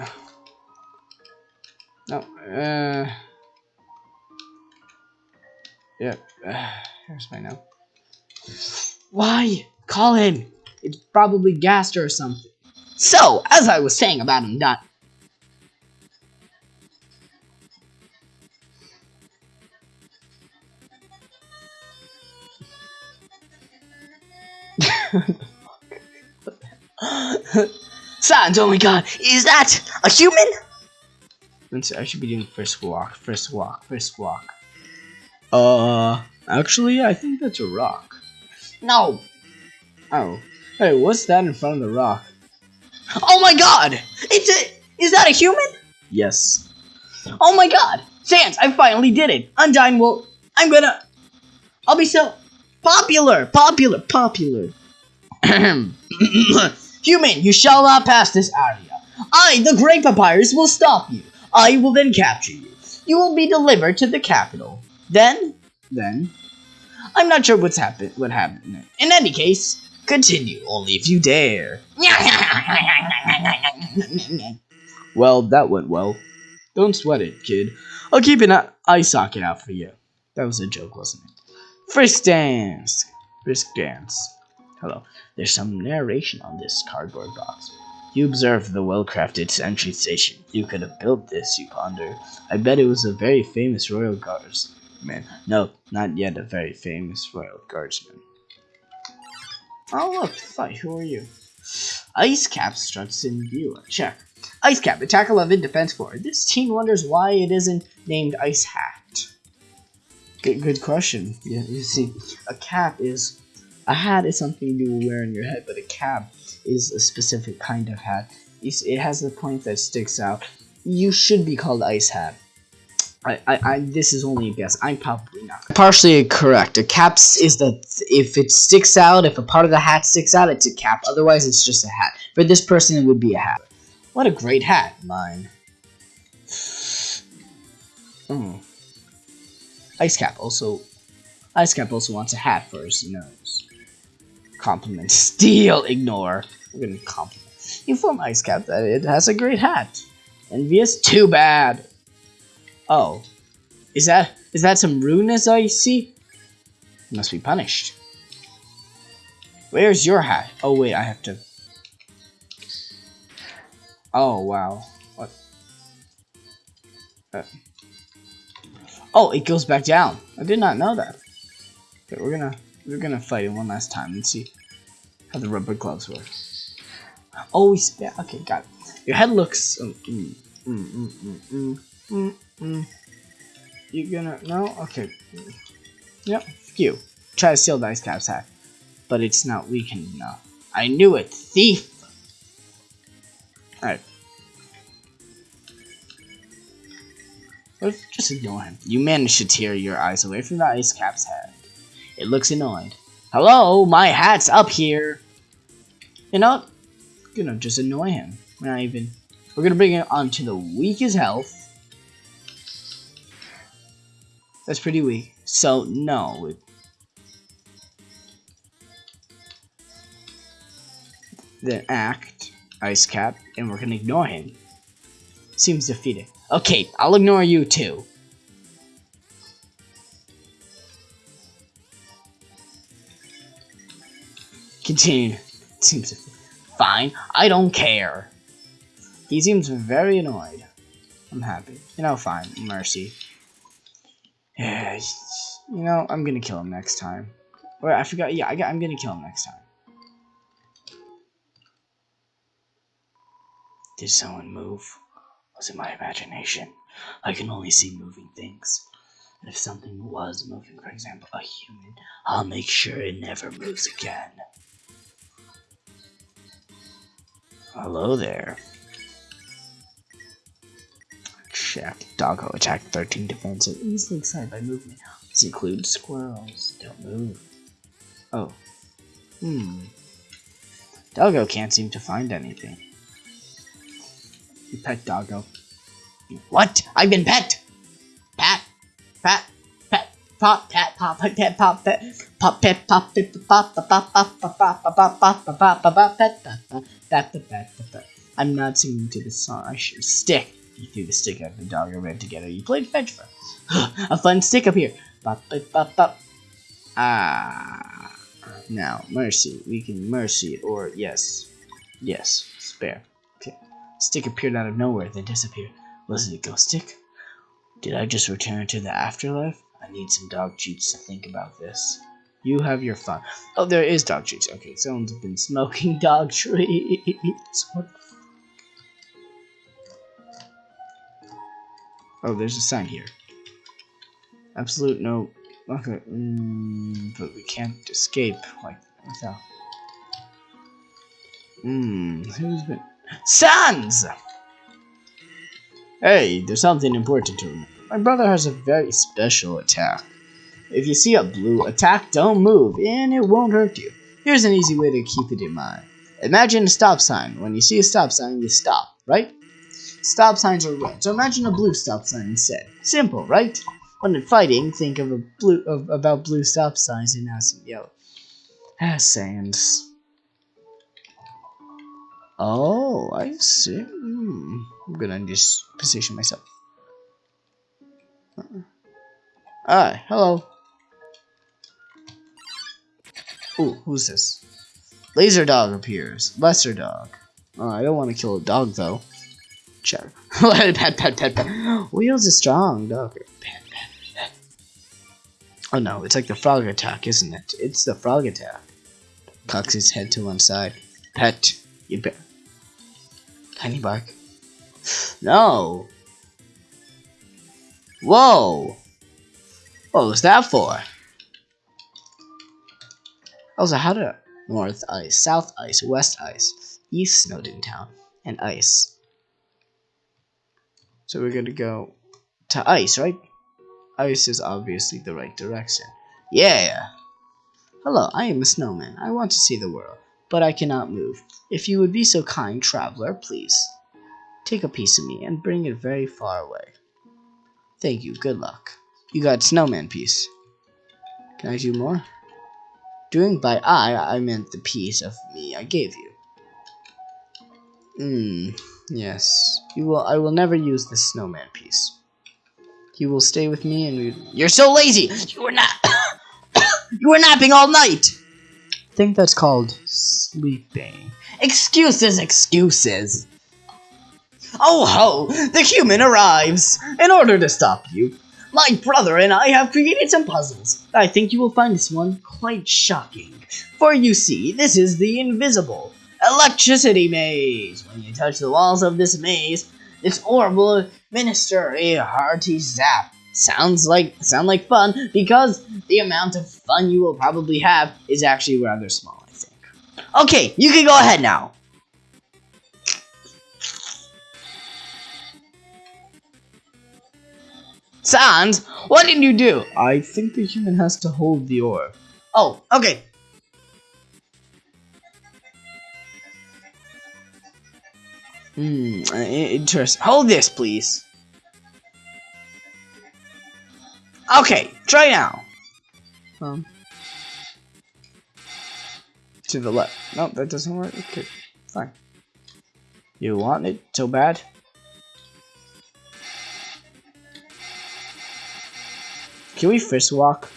No, uh. Yep. Uh, here's my number. Why? Call him! It's probably Gaster or something. So, as I was saying about him not. Sans, oh my god, is that a human? I should be doing first walk, first walk, first walk. Uh, actually, I think that's a rock. No. Oh. Hey, what's that in front of the rock? Oh my god! It's a- is that a human? Yes. Oh my god! Sans, I finally did it! Undyne will- I'm gonna- I'll be so- popular! Popular! Popular! Human, you shall not pass this area. I, the Great Papyrus, will stop you. I will then capture you. You will be delivered to the capital. Then, then, I'm not sure what's happened. What happened? In any case, continue only if you dare. well, that went well. Don't sweat it, kid. I'll keep an eye socket out for you. That was a joke, wasn't it? Frisk dance. Frisk dance. Hello. There's some narration on this cardboard box. You observe the well-crafted entry station. You could have built this, you ponder. I bet it was a very famous royal guardsman. No, not yet a very famous royal guardsman. Oh look, Fight, who are you? Ice Cap struts in view. Check. Ice Cap, attack 11, defense 4. This teen wonders why it isn't named Ice Hat. Good, good question. Yeah, you see, a cap is a hat is something you will wear on your head, but a cap is a specific kind of hat. It has a point that sticks out. You should be called Ice Hat. I, I, I, this is only a guess. I'm probably not. Partially correct. A cap is the if it sticks out, if a part of the hat sticks out, it's a cap. Otherwise, it's just a hat. For this person, it would be a hat. What a great hat, mine. Oh. Ice Cap also. Ice Cap also wants a hat for his nose. Compliment. Steal. Ignore. We're gonna compliment. Inform Ice Cap that it has a great hat. Envious? Too bad. Oh. Is that is that some rudeness I see? Must be punished. Where's your hat? Oh wait, I have to Oh wow. What? Uh. Oh, it goes back down. I did not know that. Okay, we're gonna we're gonna fight it one last time and see how the rubber gloves work. Oh, we spit. Okay, got it. Your head looks. Um, mm, mm, mm, mm, mm, mm, mm. You gonna no? Okay. Yep. You try to steal the ice cap's hat, but it's not weakened enough. I knew it, thief. All right. Let's just ignore him. You managed to tear your eyes away from the ice cap's head. It looks annoyed. Hello, my hat's up here. You know, you know, just annoy him. We're not even. We're gonna bring it onto the weakest health. That's pretty weak. So no. Then act, ice cap, and we're gonna ignore him. Seems defeated. Okay, I'll ignore you too. Continue. Seems fine. I don't care. He seems very annoyed. I'm happy. You know, fine. Mercy. Yeah, you know, I'm gonna kill him next time. Or I forgot. Yeah, I I'm gonna kill him next time. Did someone move? Was it my imagination? I can only see moving things. And if something was moving, for example, a human, I'll make sure it never moves again. Hello there. Check. Doggo attack 13 defensive. Easily excited by movement. This includes squirrels. Don't move. Oh. Hmm. Doggo can't seem to find anything. You pet Doggo. What? I've been pet! Pat! Pat! Pop! Pat! Pop! Pet! Pop! Pet! Pop! Pet! Pop! Pet! Pop! Pop! Pop! Pop! Pop! Pop! Pop! Pop! Pop! Pop! Pop! I'm not singing to the song. I should stick. You threw the stick at the dog and ran together. You played fetch for a fun stick up here. Bop, bop, bop. Ah. Now, mercy. We can mercy or yes. Yes, spare. Okay. Stick appeared out of nowhere, then disappeared. Was it a ghost stick? Did I just return to the afterlife? I need some dog treats to think about this. You have your fun. Oh, there is dog treats. Okay, someone's been smoking dog treats. What Oh, there's a sign here. Absolute no. Okay, mm, but we can't escape like without. Hmm, who's been. Sans! Hey, there's something important to remember. My brother has a very special attack. If you see a blue attack, don't move, and it won't hurt you. Here's an easy way to keep it in mind. Imagine a stop sign. When you see a stop sign, you stop, right? Stop signs are red, so imagine a blue stop sign instead. Simple, right? When in fighting, think of a blue of, about blue stop signs and now some yellow. Ah, sands. Oh, I see. Hmm. I'm gonna just position myself. Uh-uh. Hi, hello. Ooh, who's this? Laser dog appears. Lesser dog. Oh, I don't want to kill a dog though. Check. pet, pet, pet, pet. Wheels is strong, dog. Pet, pet, pet. Oh no, it's like the frog attack, isn't it? It's the frog attack. Cocks his head to one side. Pet. You bet. Tiny bark. No. Whoa. What was that for? Also, how to north ice, south ice, west ice, east Snowdin town, and ice. So we're gonna go to ice, right? Ice is obviously the right direction. Yeah! Hello, I am a snowman. I want to see the world, but I cannot move. If you would be so kind, traveler, please. Take a piece of me and bring it very far away. Thank you, good luck. You got snowman piece. Can I do more? Doing by I, I meant the piece of me I gave you. Hmm. Yes. You will I will never use this snowman piece. You will stay with me and we You're so lazy! You were not You were napping all night! I think that's called sleeping. Excuses, excuses! Oh ho! The human arrives! In order to stop you, my brother and I have created some puzzles. I think you will find this one quite shocking. For you see, this is the invisible electricity maze. When you touch the walls of this maze, this orb will administer a hearty zap. Sounds like sound like fun because the amount of fun you will probably have is actually rather small, I think. Okay, you can go ahead now. Sans, what did you do? I think the human has to hold the orb. Oh, okay. Hmm, uh, interesting. Hold this, please. Okay, try now. Um, to the left. Nope, that doesn't work. Okay, fine. You want it so bad? Can we first walk?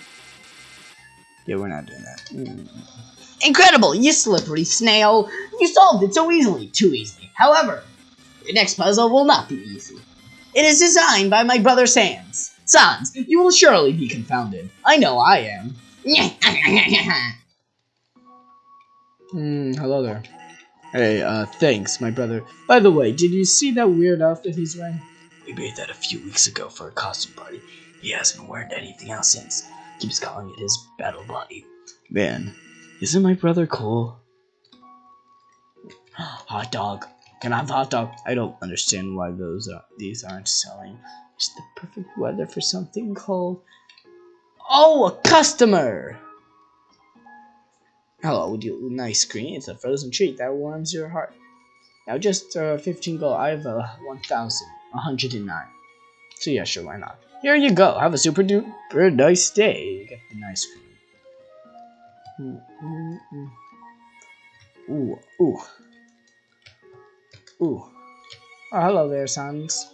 Yeah, we're not doing that. Mm. Incredible! You slippery snail! You solved it so easily! Too easily. However, the next puzzle will not be easy. It is designed by my brother Sans. Sans, you will surely be confounded. I know I am. Hmm, hello there. Hey, uh, thanks, my brother. By the way, did you see that weird outfit he's wearing? We made that a few weeks ago for a costume party. He hasn't worn anything else since. Keeps calling it his battle body. Man, isn't my brother cool? Hot dog. Can I have a hot dog? I don't understand why those are, these aren't selling. It's the perfect weather for something cold. Oh, a customer! Hello, would you nice screen? It's a frozen treat that warms your heart. Now just uh, 15 gold. I have uh, 1,109. So yeah, sure, why not? Here you go. Have a super duper nice day. Get the nice cream. Mm. Ooh, ooh. Ooh. Oh, hello there, Sans.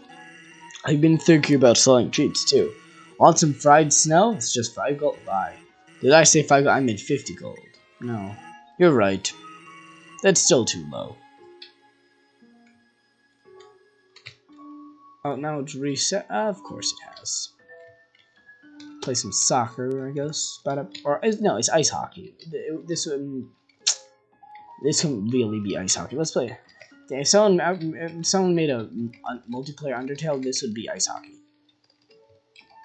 I've been thinking about selling treats too. Want some fried snow? It's just 5 gold. Lie. Did I say 5 gold? I meant 50 gold. No. You're right. That's still too low. Oh, now it's reset. Uh, of course it has. Play some soccer, I guess. But or no, it's ice hockey. This would this can really be ice hockey. Let's play. If someone if someone made a, a, multiplayer Undertale, this would be ice hockey.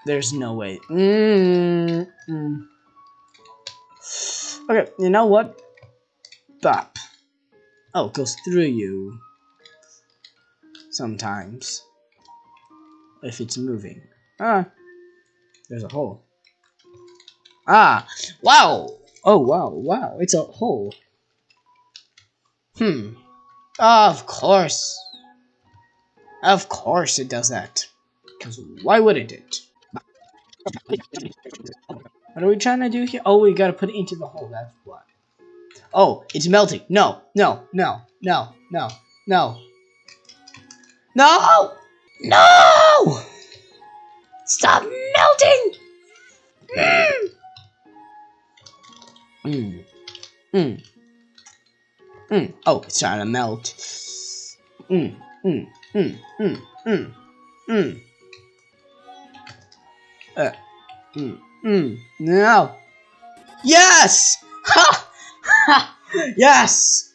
There's no way. -mm. Okay, you know what? Bop. Oh, it goes through you. Sometimes if it's moving. Ah, there's a hole. Ah, wow! Oh, wow, wow, it's a hole. Hmm. Of course. Of course it does that. Because why wouldn't it? What are we trying to do here? Oh, we gotta put it into the hole, that's what. Oh, it's melting. No, no, no, no, no, no. No! No! Stop melting! Mmm. Mmm. Mmm. Oh, it's trying to melt. Mmm. Mmm. Mmm. Mmm. Mmm. Mmm. Uh. Mmm. Mmm. No. Yes! Ha! Ha! Yes!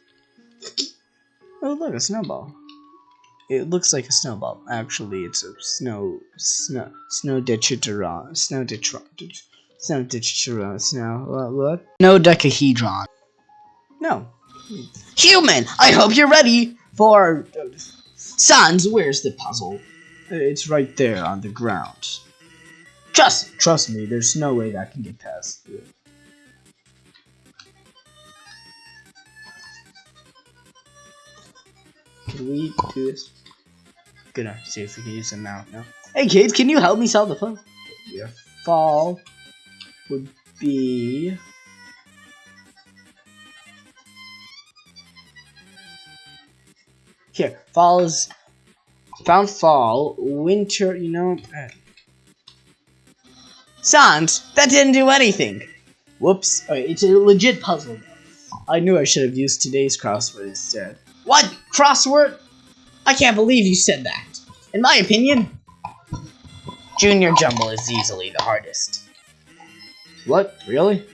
Oh, look, a snowball. It looks like a snowball. Actually, it's a snow, snow, snow ditchitron, snow ditchron, snow ditchitron, snow, what, what? No decahedron. No. Human, I hope you're ready for... Sans, where's the puzzle? It's right there on the ground. Trust, trust me, there's no way that can get past. Can we do this? Gonna see if we can use them now. No. Hey kids, can you help me solve the puzzle? Your fall would be here. Fall is found fall. Winter, you know. Uh, Sans, that didn't do anything. Whoops. Okay, it's a legit puzzle. I knew I should have used today's crossword instead. What? Crossword? I can't believe you said that. In my opinion, Junior Jumble is easily the hardest. What? Really?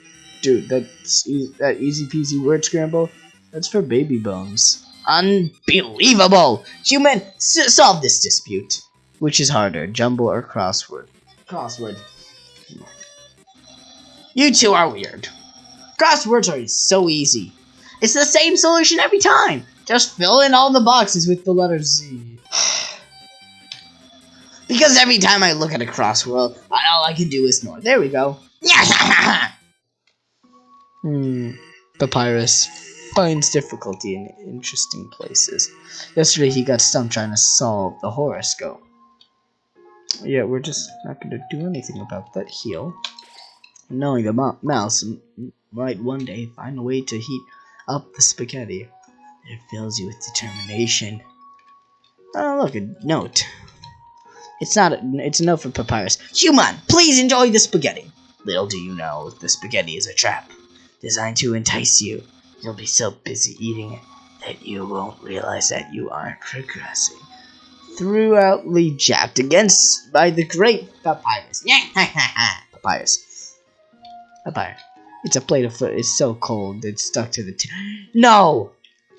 Dude, that's e that easy peasy word scramble? That's for baby bones. Unbelievable! Human, solve this dispute. Which is harder, jumble or crossword? Crossword. You two are weird. Crosswords are so easy. It's the same solution every time. Just fill in all the boxes with the letter Z. because every time I look at a crossword, all I can do is snore. There we go. hmm. Papyrus finds difficulty in interesting places. Yesterday he got stumped trying to solve the horoscope. Yeah, we're just not going to do anything about that heel. Knowing the mouse might one day find a way to heat up the spaghetti. It fills you with determination. Oh, look, a note. It's not. A, it's a note from Papyrus. Human, please enjoy the spaghetti. Little do you know, the spaghetti is a trap designed to entice you. You'll be so busy eating it that you won't realize that you aren't progressing. Throughoutly jabbed against by the great Papyrus. Papyrus. Papyrus. It's a plate of food. It's so cold. It's stuck to the. no!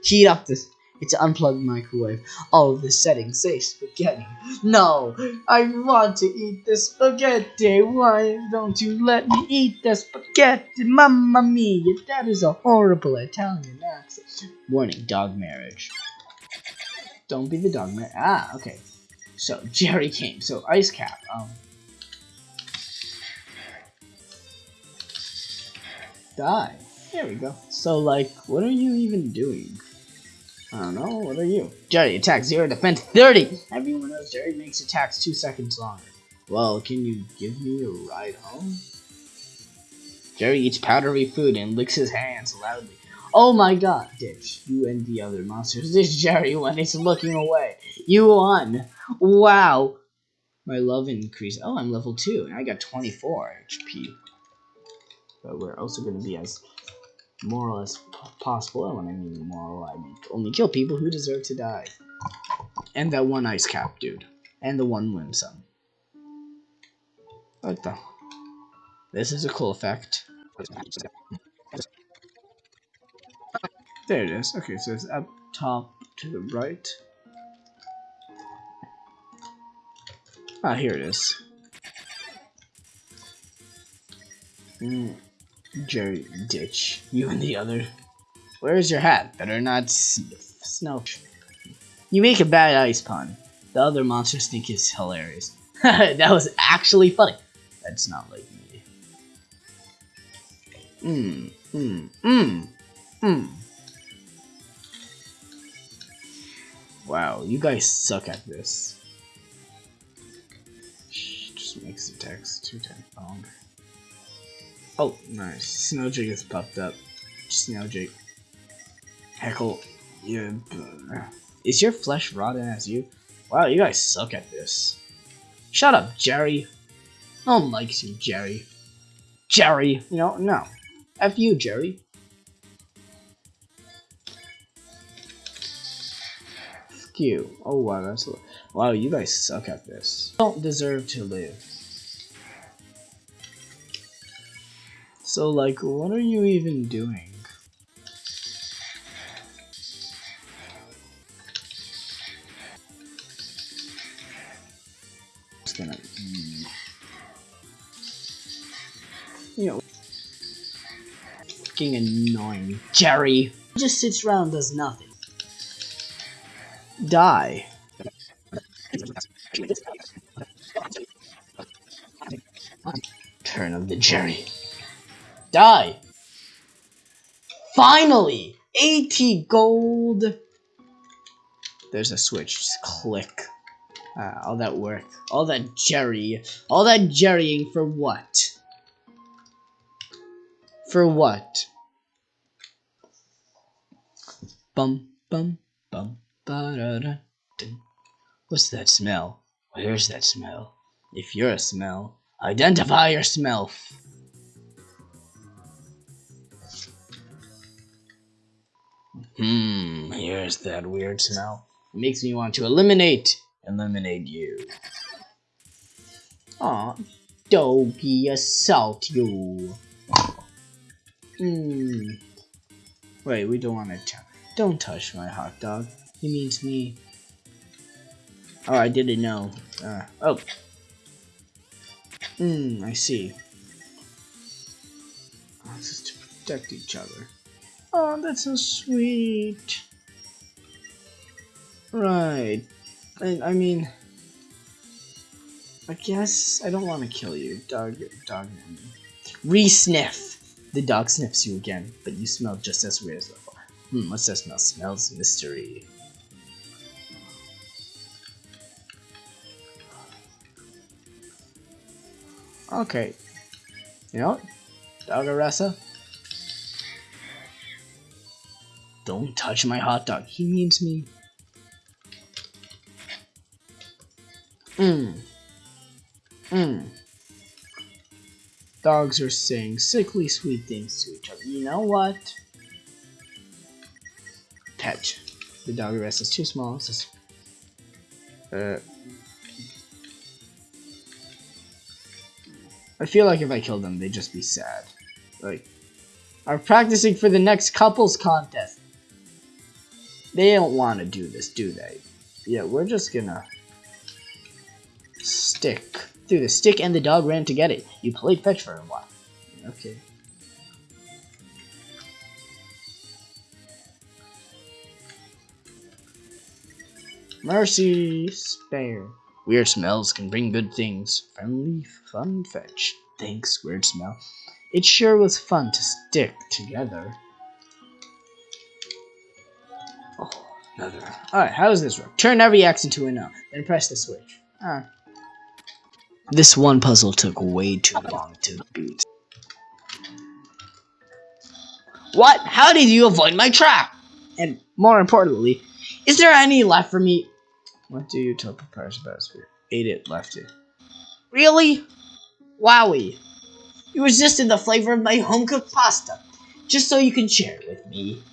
Heat up this. It's unplugged microwave. All of the settings say spaghetti. No, I want to eat the spaghetti. Why don't you let me eat the spaghetti? Mamma mia, that is a horrible Italian accent. Warning, dog marriage. Don't be the dog man. Ah, okay. So Jerry came. So ice cap. Um. Die. There we go. So like, what are you even doing? I don't know. What are you? Jerry attack zero, defense thirty. Everyone knows Jerry makes attacks two seconds longer. Well, can you give me a ride home? Jerry eats powdery food and licks his hands loudly. Oh my god, Ditch, you and the other monsters. This Jerry when he's looking away. You won. Wow. My love increased. Oh, I'm level 2, and I got 24 HP. But we're also going to be as moral as possible. And when I mean moral, I mean only kill people who deserve to die. And that one ice cap dude. And the one Whimsun. What the? This is a cool effect. There it is. Okay, so it's up top to the right. Ah, here it is. Mm, Jerry Ditch. You and the other. Where's your hat? Better not snow. You make a bad ice pun. The other monsters think it's hilarious. that was actually funny. That's not like me. Mmm, mmm, mmm, mmm. Wow, you guys suck at this. Just makes the text two times oh, longer. Oh, nice. Snowjig has popped up. Snowjig. Heckle. Yeah. Is your flesh rotten as you? Wow, you guys suck at this. Shut up, Jerry. No one likes you, Jerry. Jerry! You know, no. F you, Jerry. you. Oh wow, that's wow. You guys suck at this. don't deserve to live. So like, what are you even doing? Just gonna, mm, you know, fucking annoying, Jerry. Just sits around does nothing die. Turn of the Jerry. Die! Finally! 80 gold! There's a switch, just click. Uh, all that work, all that Jerry, all that jerrying for what? For what? Bum, bum, bum. What's that smell? Where's that smell? If you're a smell, identify your smell. Hmm, here's that weird smell. It makes me want to eliminate, eliminate you. Aw, doggy assault you. Hmm. Wait, we don't want to. Touch. Don't touch my hot dog. He means me. Oh, I didn't know. Uh, oh. Hmm, I see. Oh, this is to protect each other. Oh, that's so sweet. Right. I, I mean... I guess I don't want to kill you, dog. Dog. Re-sniff. The dog sniffs you again, but you smell just as weird as before. Hmm, what's that smell? Smells mystery. Okay. You know, Dogaressa? Don't touch my hot dog. He means me. Mmm. Mmm. Dogs are saying sickly sweet things to each other. You know what? Pet. The doggy rest is too small. Uh, I feel like if I kill them, they'd just be sad. Like, are practicing for the next couples contest. They don't want to do this, do they? Yeah, we're just gonna stick through the stick and the dog ran to get it. You played fetch for a while. Okay. Mercy, spare. Weird smells can bring good things. Friendly, fun fetch. Thanks, weird smell. It sure was fun to stick together. Another. Alright, how does this work? Turn every X into a no, then press the switch. Ah. This one puzzle took way too long to beat. What? How did you avoid my trap? And more importantly, is there any left for me? What do you tell Papyrus about Spirit? Ate it, left it. Really? Wowie. You resisted the flavor of my home-cooked pasta, just so you can share it with me.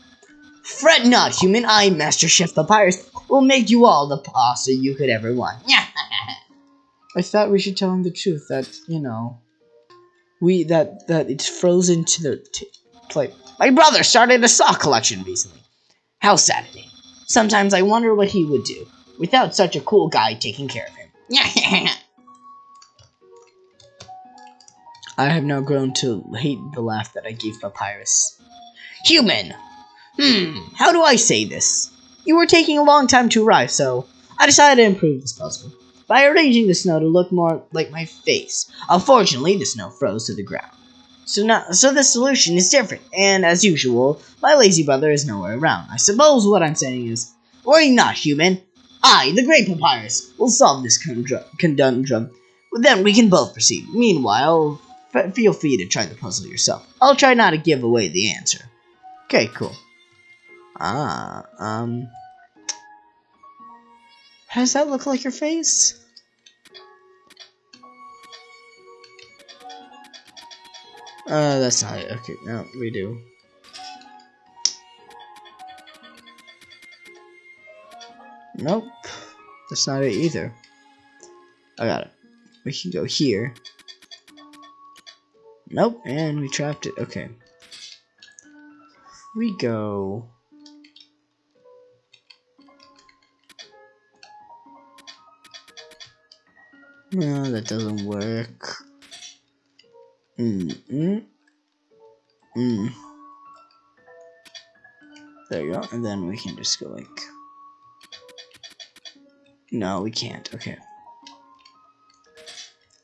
Fret not, human. I, Master Chef Papyrus, will make you all the pasta you could ever want. I thought we should tell him the truth that, you know, we, that, that it's frozen to the plate. My brother started a sock collection recently. How saddening. Sometimes I wonder what he would do without such a cool guy taking care of him. I have now grown to hate the laugh that I gave Papyrus. Human! Hmm, how do I say this? You were taking a long time to arrive, so I decided to improve this puzzle by arranging the snow to look more like my face. Unfortunately, the snow froze to the ground. So now, so the solution is different, and as usual, my lazy brother is nowhere around. I suppose what I'm saying is, worry not, human. I, the Great Papyrus, will solve this conundrum. Then we can both proceed. Meanwhile, feel free to try the puzzle yourself. I'll try not to give away the answer. Okay, cool. Ah, um... How does that look like your face? Uh, that's not it. Okay, no, we do. Nope. That's not it either. I got it. We can go here. Nope, and we trapped it. Okay. We go... No, that doesn't work. Mm, mm, mm. There you go, and then we can just go like... No, we can't, okay.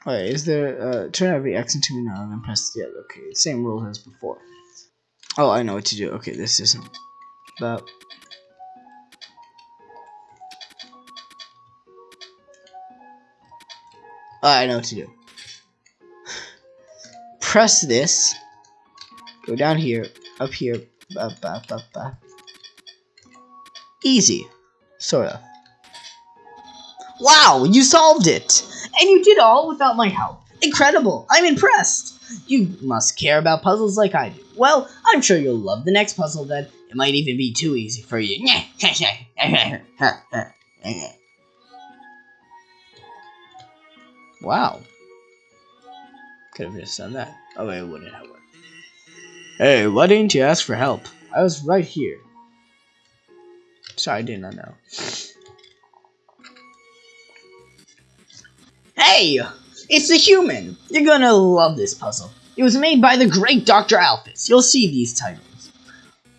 Alright, is there, uh, turn every X into now and then press the other, okay, same rules as before. Oh, I know what to do, okay, this isn't that. Oh, I know what to do press this, go down here, up here. Easy, sort of. Wow, you solved it! And you did all without my help. Incredible, I'm impressed! You must care about puzzles like I do. Well, I'm sure you'll love the next puzzle then. It might even be too easy for you. wow. Could have just done that. Oh, it wouldn't have worked. Hey, why didn't you ask for help? I was right here. Sorry, I did not know. Hey! It's a human! You're gonna love this puzzle. It was made by the great Dr. Alphys. You'll see these titles.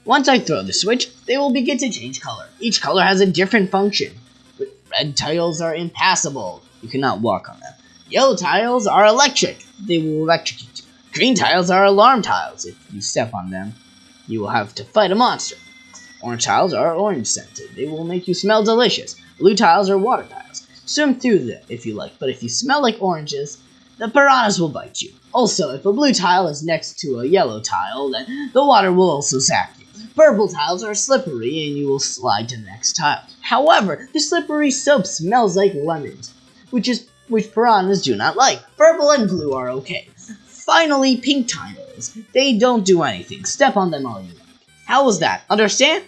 Once I throw the switch, they will begin to change color. Each color has a different function. Red tiles are impassable. You cannot walk on them. Yellow tiles are electric. They will electrocute you. Green tiles are alarm tiles. If you step on them, you will have to fight a monster. Orange tiles are orange scented. They will make you smell delicious. Blue tiles are water tiles. Swim through them if you like, but if you smell like oranges, the piranhas will bite you. Also, if a blue tile is next to a yellow tile, then the water will also zap you. Purple tiles are slippery and you will slide to the next tile. However, the slippery soap smells like lemons, which is which piranhas do not like. Purple and blue are okay. Finally, pink tiles. They don't do anything. Step on them all you like. How was that? Understand?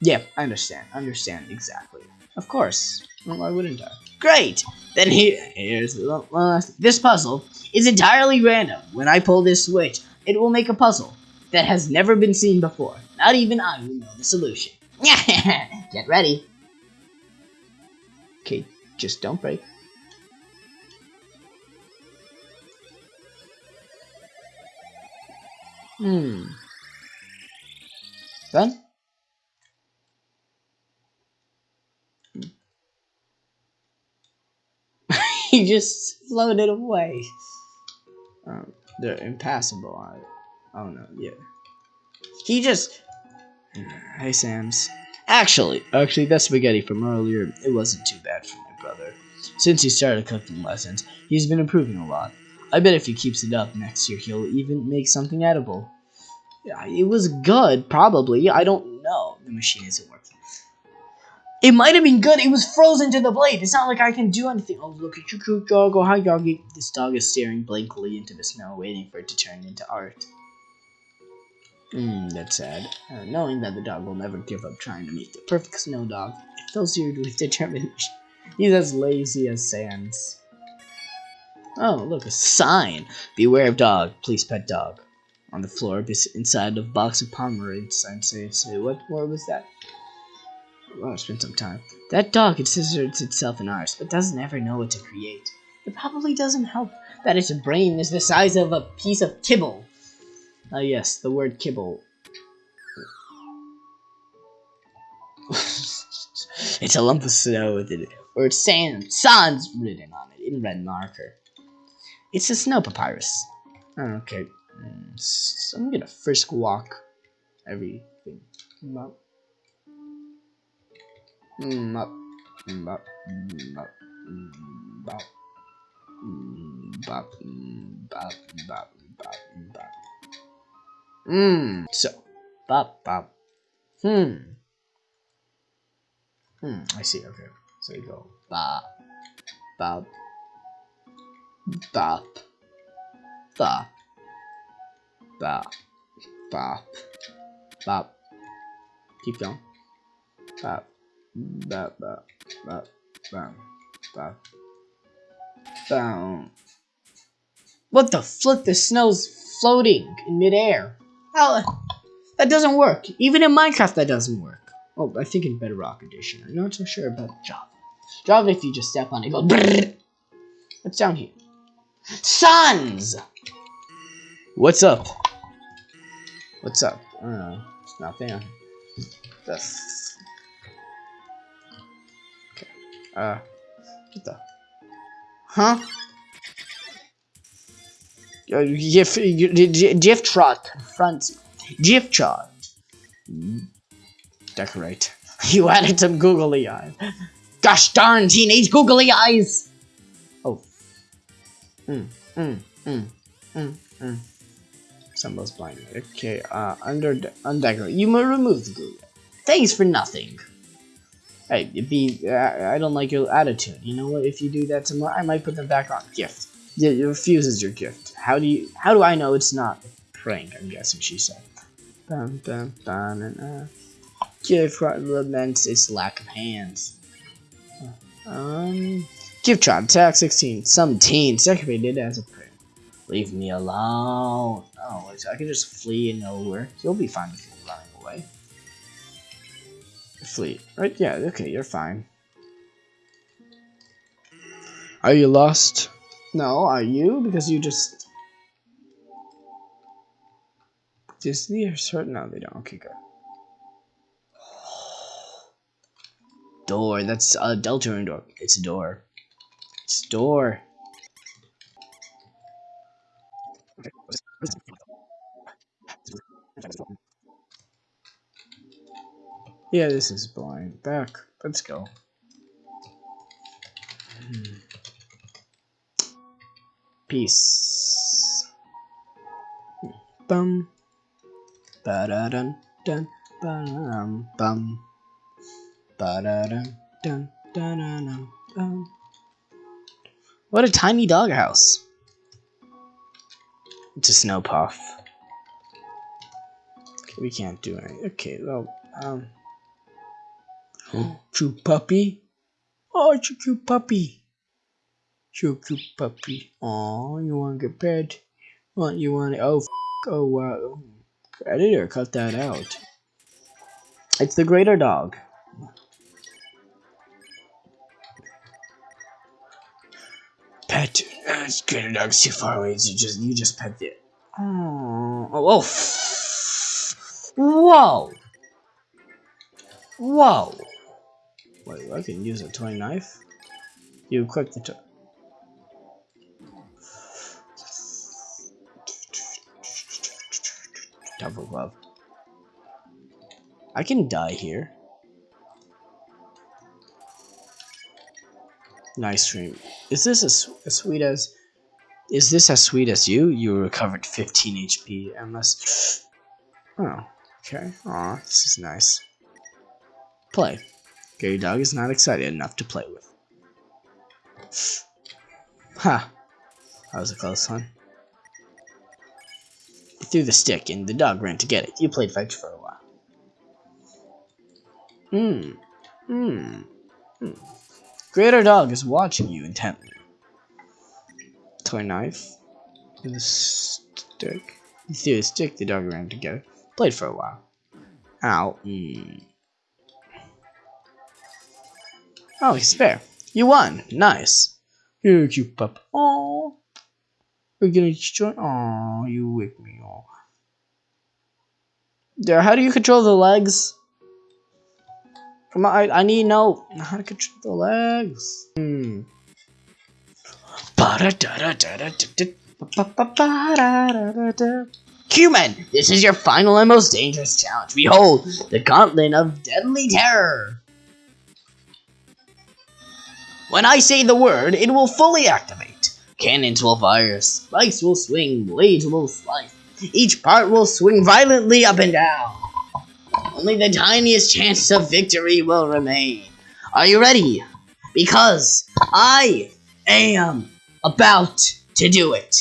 Yeah, I understand. Understand exactly. Of course. Well, why wouldn't I? Great! Then here, here's the last. This puzzle is entirely random. When I pull this switch, it will make a puzzle that has never been seen before. Not even I will know the solution. Get ready. Okay, just don't break. Hmm. Done? he just floated away. Um, they're impassable. I, I don't know. Yeah. He just. Hey, Sans. Actually, actually, that spaghetti from earlier, it wasn't too bad for my brother. Since he started cooking lessons, he's been improving a lot. I bet if he keeps it up next year, he'll even make something edible. It was good, probably. I don't know. The machine isn't working. It might have been good. It was frozen to the blade. It's not like I can do anything. Oh, look at your cute dog. Oh, hi, doggy. This dog is staring blankly into the snow, waiting for it to turn into art. Hmm, that's sad. Uh, knowing that the dog will never give up trying to make the perfect snow dog, it fills you with determination. He's as lazy as Sans. Oh, look, a sign. Beware of dog. Please pet dog. On the floor, inside a box of Pomerade sign says, what more was that? Well, spend some time. That dog considers itself an artist, but doesn't ever know what to create. It probably doesn't help that its brain is the size of a piece of kibble. Ah, uh, yes, the word kibble. it's a lump of snow with it, or sand, sans written on it in red marker. It's a snow papyrus. Okay, so I'm gonna first walk everything Bop, bop, bop, bop, bop. Mmm. So, bop, bop. Hmm. Hmm, I see, okay. So you go, bop, bop, bop, bop, bop, bop, bop. Keep going. Bop. Bop, bop, bop, bop, bop. Boom. What the flip? The snow's floating in midair. How? That doesn't work. Even in Minecraft, that doesn't work. Oh, I think in Bedrock Edition. I'm not so sure about Java. Java, if you just step on it, go. What's down here? Sons. What's up? What's up? I don't know. It's nothing. The Uh, what the? Huh? Uh, GIF, Gyftrot, front, Gyftrot. Decorate. You added some googly eyes. Gosh darn teenage googly eyes! Oh. Mm, mm, mm, mm, mm. Symbols blind. Okay, uh, under, undecorate. You may remove the glue. Thanks for nothing. Hey, be uh, I don't like your attitude. You know what? If you do that tomorrow, I might put them back on. Gift. Yeah, it refuses your gift. How do you? How do I know it's not a prank? I'm guessing she said. Bum, bum, bum, and, uh, gift laments its lack of hands. Um, Gyftrot attack 16. Some teen decorated as a prank. Leave me alone. Oh, I can just flee and nowhere. You'll be fine with me running away fleet. Right? Yeah, okay, you're fine. Are you lost? No, are you? Because you just... Disney or certain? No, they don't. Okay, good. Door. That's a Deltarune door. It's a door. Door. Yeah, this is blind. Back. Let's go. Peace. Bum. Ba da dun dun bum bum. Ba da dun dun dun dun. What a tiny doghouse. It's a snow puff. Okay, we can't do anything. Okay, well, um. cute puppy. Oh, it's a cute puppy. So cute puppy. Oh, you want to get pet? What you want? To, Oh, oh wow. Editor, cut that out. It's the greater dog. pet it. It's good enough. too far away. You just you just pet it. Oh, oh, whoa, whoa. Wait, I can use a toy knife. You click the toy. Double glove. I can die here. Nice Cream. Is this as, as sweet as... Is this as sweet as you? You recovered 15 HP, unless... Oh, okay. Aw, this is nice. Play. Greater Dog is not excited enough to play with. Ha! That was a close one. You threw the stick and the dog ran to get it. You played fetch for a while. Hmm. Hmm. Hmm. Greater Dog is watching you intently. Toy knife. With a stick. You threw a stick, the dog ran to it. Played for a while. Ow. Mm. Oh, he's spare. You won. Nice. Here, cute pup. Oh. We're gonna join. Oh, you wake me. Oh. There. How do you control the legs? Come on, I, need know how to control the legs. Hmm. Human, this is your final and most dangerous challenge. Behold, the Gauntlet of Deadly Terror. When I say the word, it will fully activate. Cannons will fire, spikes will swing, blades will slice. Each part will swing violently up and down. Only the tiniest chance of victory will remain. Are you ready? Because I am about to do it.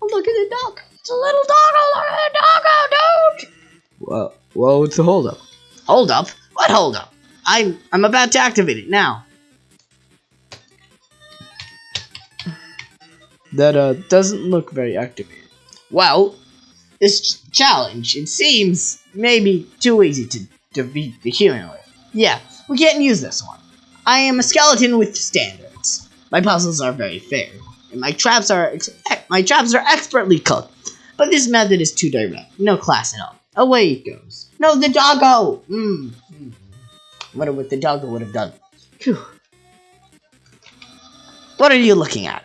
Oh, look at the dog. It's a little dog. Oh, look at the dog. Oh, dude. Whoa, whoa, what's the holdup? Hold up? What hold up? I'm, I'm about to activate it now. That uh, doesn't look very activated. Well, this challenge, it seems maybe too easy to defeat the human with. Yeah, we can't use this one. I am a skeleton with standards. My puzzles are very fair, and my traps are my traps are expertly cooked. But this method is too direct. No class at all. Away it goes. No, the doggo! Mm. Wonder what the doggo would have done. Phew. What are you looking at?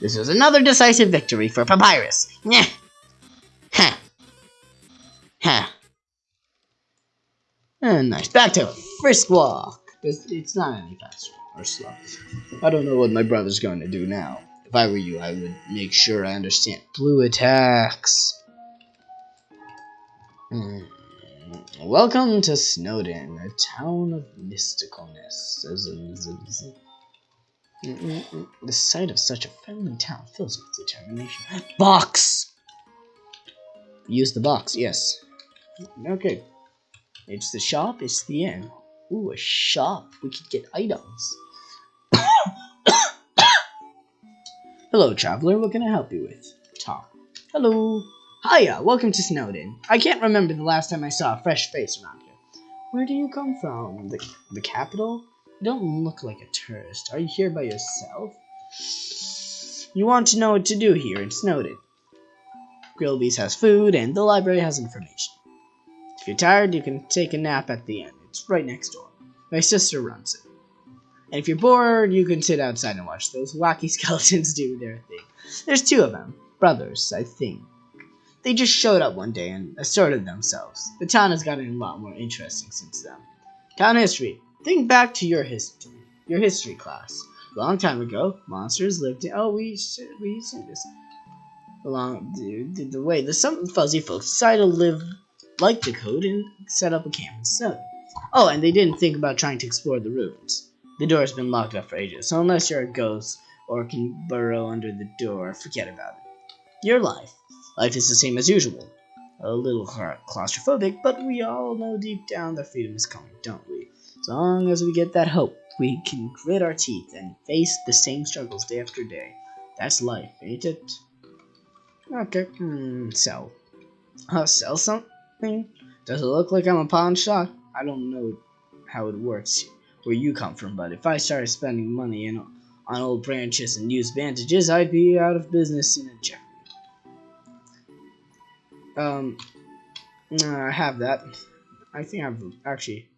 This was another decisive victory for Papyrus. Nyeh. Huh. And nice. Back to Frisk Walk. It's, it's not any faster or slow. I don't know what my brother's going to do now. If I were you, I would make sure I understand. Blue attacks. Mm. Welcome to Snowdin, a town of mysticalness. Mm, mm, mm. The sight of such a friendly town fills me with determination. Box! Use the box, yes. Okay. It's the shop, it's the inn. Ooh, a shop. We could get items. Hello, traveler. What can I help you with? Tom. Hello. Hiya, welcome to Snowdin. I can't remember the last time I saw a fresh face around here. Where do you come from? The, the capital? You don't look like a tourist. Are you here by yourself? You want to know what to do here in Snowdin. Grillby's has food, and the library has information. If you're tired, you can take a nap at the inn. It's right next door. My sister runs it. And if you're bored, you can sit outside and watch those wacky skeletons do their thing. There's two of them. Brothers, I think. They just showed up one day and asserted themselves. The town has gotten a lot more interesting since then. Town history. Think back to your history, your history class. A long time ago, monsters lived in. Oh, we should we see this. Along the, the way the some fuzzy folks decided to live like the code and set up a camp instead. Oh, and they didn't think about trying to explore the ruins. The door's been locked up for ages, so unless you're a ghost or can burrow under the door, forget about it. Your life. Life is the same as usual. A little claustrophobic, but we all know deep down that freedom is coming, don't we? As long as we get that hope, we can grit our teeth and face the same struggles day after day. That's life, ain't it? Okay, hmm, sell. Uh, sell something? Does it look like I'm a pawn shop? I don't know how it works where you come from, but if I started spending money in, on old branches and used bandages, I'd be out of business in a jiffy. Um, I have that. I think I've actually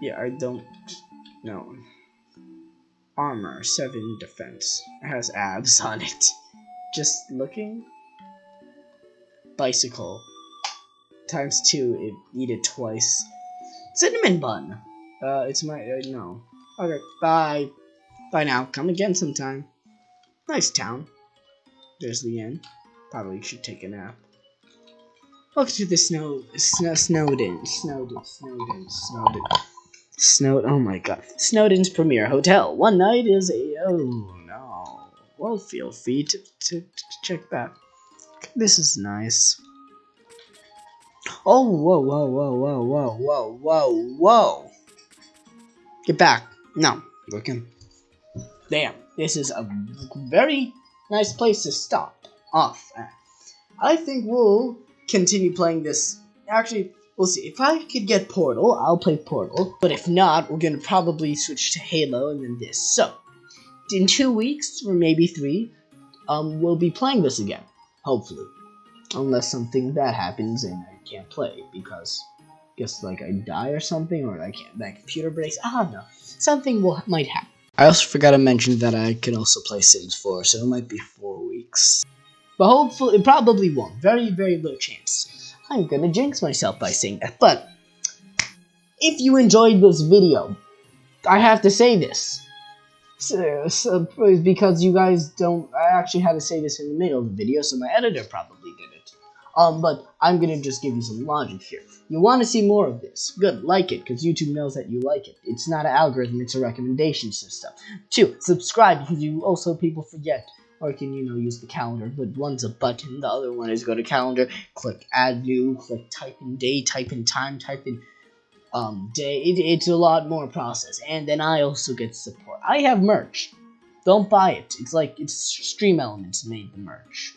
yeah, I don't know. Armor, 7 defense. It has abs on it. Just looking? Bisicle. Times two, it, eat it twice. Cinnamon bun. Uh, it's my, uh, no. Okay, bye. Bye now. Come again sometime. Nice town. There's the inn. Probably should take a nap. Welcome to the snow, snow Snowdin, Snowdin, Snowdin, Snowdin, Snowdin. Oh my God, Snowdin's premier hotel. One night is a oh no. Well, feel free to, to, to check that. This is nice. Oh whoa whoa whoa whoa whoa whoa whoa whoa. Get back. No, looking. Damn, this is a very nice place to stop off at. I think we'll continue playing this. Actually, we'll see. If I could get Portal, I'll play Portal. But if not, we're gonna probably switch to Halo and then this. So, in two weeks or maybe three, um, we'll be playing this again. Hopefully, unless something bad happens and I can't play because, I guess like I die or something or I can't. My computer breaks. I don't know. Something will might happen. I also forgot to mention that I can also play Sims 4, so it might be four weeks. But hopefully, it probably won't. Very, very low chance. I'm gonna jinx myself by saying that. But, if you enjoyed this video, I have to say this. So, so, because you guys don't, I actually had to say this in the middle of the video, so my editor probably. Um, but I'm gonna just give you some logic here. You want to see more of this? Good, like it, because YouTube knows that you like it. It's not an algorithm, it's a recommendation system. Two, subscribe, because you also people forget. Or you can, you know, use the calendar, but one's a button, the other one is go to calendar, click add new, click type in day, type in time, type in um, day. It, it's a lot more process. And then I also get support. I have merch. Don't buy it. It's like, it's Stream Elements made the merch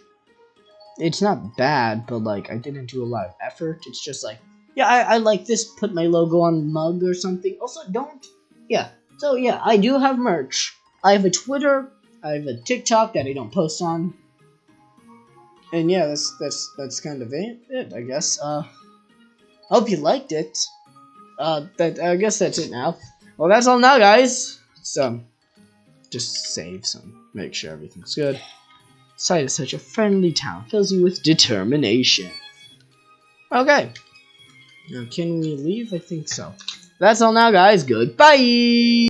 it's not bad, but like I didn't do a lot of effort. It's just like, yeah, I, I like this. Put my logo on mug or something. Also, don't. Yeah. So yeah, I do have merch. I have a Twitter. I have a TikTok that I don't post on. And yeah, that's that's that's kind of it. it I guess. Uh, hope you liked it. Uh, that I guess that's it now. Well, that's all now, guys. So, just save some. Make sure everything's good. Sight of such a friendly town fills you with determination. Okay. Now, can we leave? I think so. That's all now, guys. Goodbye!